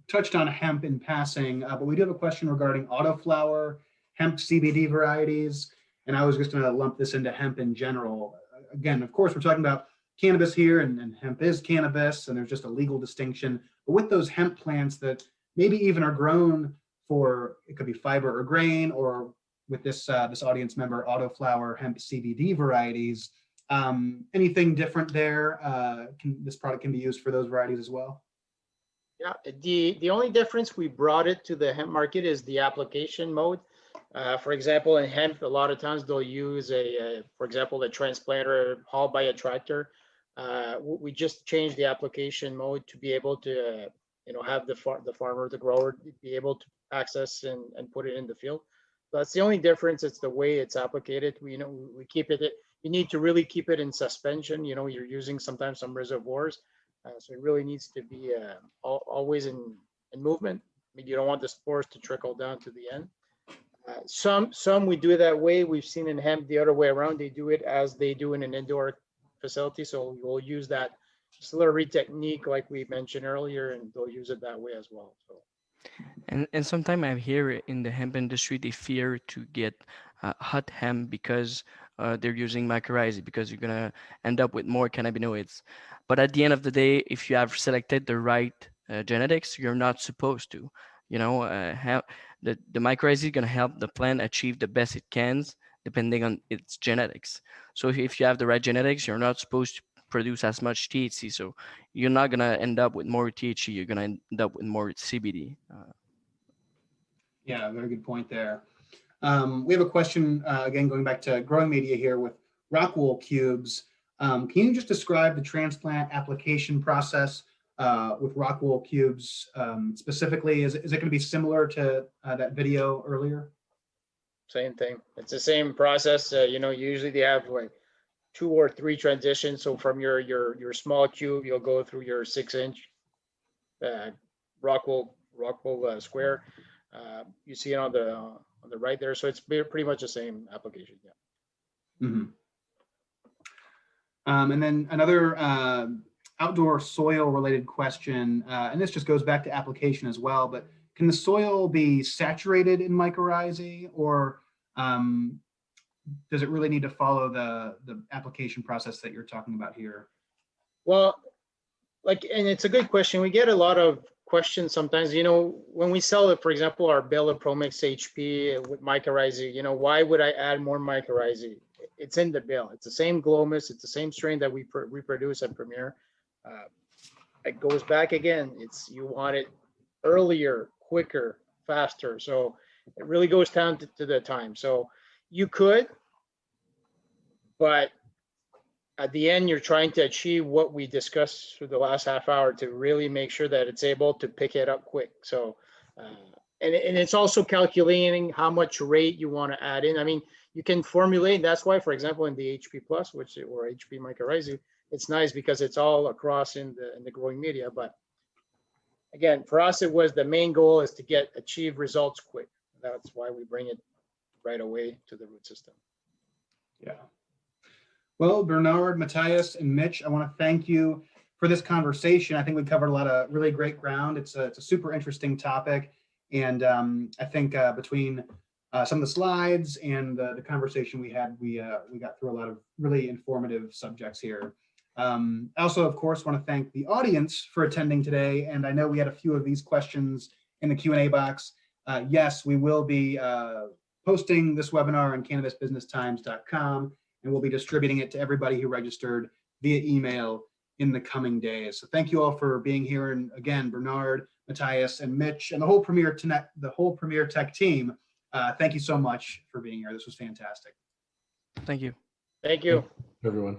touched on hemp in passing, uh, but we do have a question regarding autoflower, hemp CBD varieties, and I was just going to lump this into hemp in general. Uh, Again, of course, we're talking about cannabis here, and, and hemp is cannabis, and there's just a legal distinction. But with those hemp plants that maybe even are grown for, it could be fiber or grain, or with this uh, this audience member, autoflower hemp CBD varieties, um, anything different there? Uh, can, this product can be used for those varieties as well? Yeah, the, the only difference we brought it to the hemp market is the application mode. Uh, for example, in hemp, a lot of times they'll use a, uh, for example, a transplanter hauled by a tractor. Uh, we just changed the application mode to be able to, uh, you know, have the far, the farmer, the grower be able to access and, and put it in the field. So That's the only difference. It's the way it's applicated. We, you know, we keep it, you need to really keep it in suspension. You know, you're using sometimes some reservoirs. Uh, so it really needs to be uh, al- always in, in movement. I mean, you don't want the spores to trickle down to the end. Uh, some some we do it that way. We've seen in hemp the other way around. They do it as they do in an indoor facility. So we'll use that slurry technique like we mentioned earlier, and they'll use it that way as well. So And and sometimes I hear in the hemp industry they fear to get uh, hot hemp because uh, they're using mycorrhizae because you're gonna end up with more cannabinoids. But at the end of the day, if you have selected the right uh, genetics, you're not supposed to. You know, uh, have the the mycorrhizae is gonna help the plant achieve the best it can depending on its genetics. So if, you have the right genetics, you're not supposed to produce as much THC. So you're not gonna end up with more THC. You're gonna end up with more CBD. Uh, Yeah, very good point there. Um, we have a question, uh, again, going back to growing media here with rock wool cubes. Um, can you just describe the transplant application process uh, with rock wool cubes um, specifically? Is, is it going to be similar to uh, that video earlier? Same thing. It's the same process. Uh, you know, usually they have like two or three transitions. So from your your your small cube, you'll go through your six inch uh, rock wool Rockwell uh, square. Uh, you see it on the on the right there. So it's pretty much the same application. Yeah. Mm -hmm. Um, and then another uh, outdoor soil related question, uh, and this just goes back to application as well, but can the soil be saturated in mycorrhizae or um, does it really need to follow the, the application process that you're talking about here? Well, like, and it's a good question. We get a lot of questions sometimes, you know, when we sell it, for example, our Bella ProMix HP with mycorrhizae, you know, why would I add more mycorrhizae? It's in the bill. It's the same glomus. It's the same strain that we pr- reproduce at Premier. Uh, It goes back again. It's, you want it earlier, quicker, faster. So it really goes down to, to the time. So you could, but at the end, you're trying to achieve what we discussed for the last half hour to really make sure that it's able to pick it up quick. So, uh, and, and it's also calculating how much rate you want to add in. I mean, you can formulate, that's why, for example, in the HP plus, which, or HP mycorrhizae, it's nice because it's all across in the, in the growing media. But again, for us, it was the main goal is to get, achieve results quick. That's why we bring it right away to the root system. Yeah. Well, Bernard, Matthias, and Mitch, I want to thank you for this conversation. I think we covered a lot of really great ground. It's a, it's a super interesting topic. And um, I think uh, between uh, some of the slides and the, the conversation we had, we, uh, we got through a lot of really informative subjects here. Um, I also, of course, want to thank the audience for attending today. And I know we had a few of these questions in the Q&A box. Uh, yes, we will be uh, posting this webinar on cannabisbusinesstimes.com and we'll be distributing it to everybody who registered via email in the coming days. So thank you all for being here. And again, Bernard, Matthias, and Mitch, and the whole Premier Tech, the whole Premier Tech team. Uh, thank you so much for being here. This was fantastic. thank you. Thank you. everyone.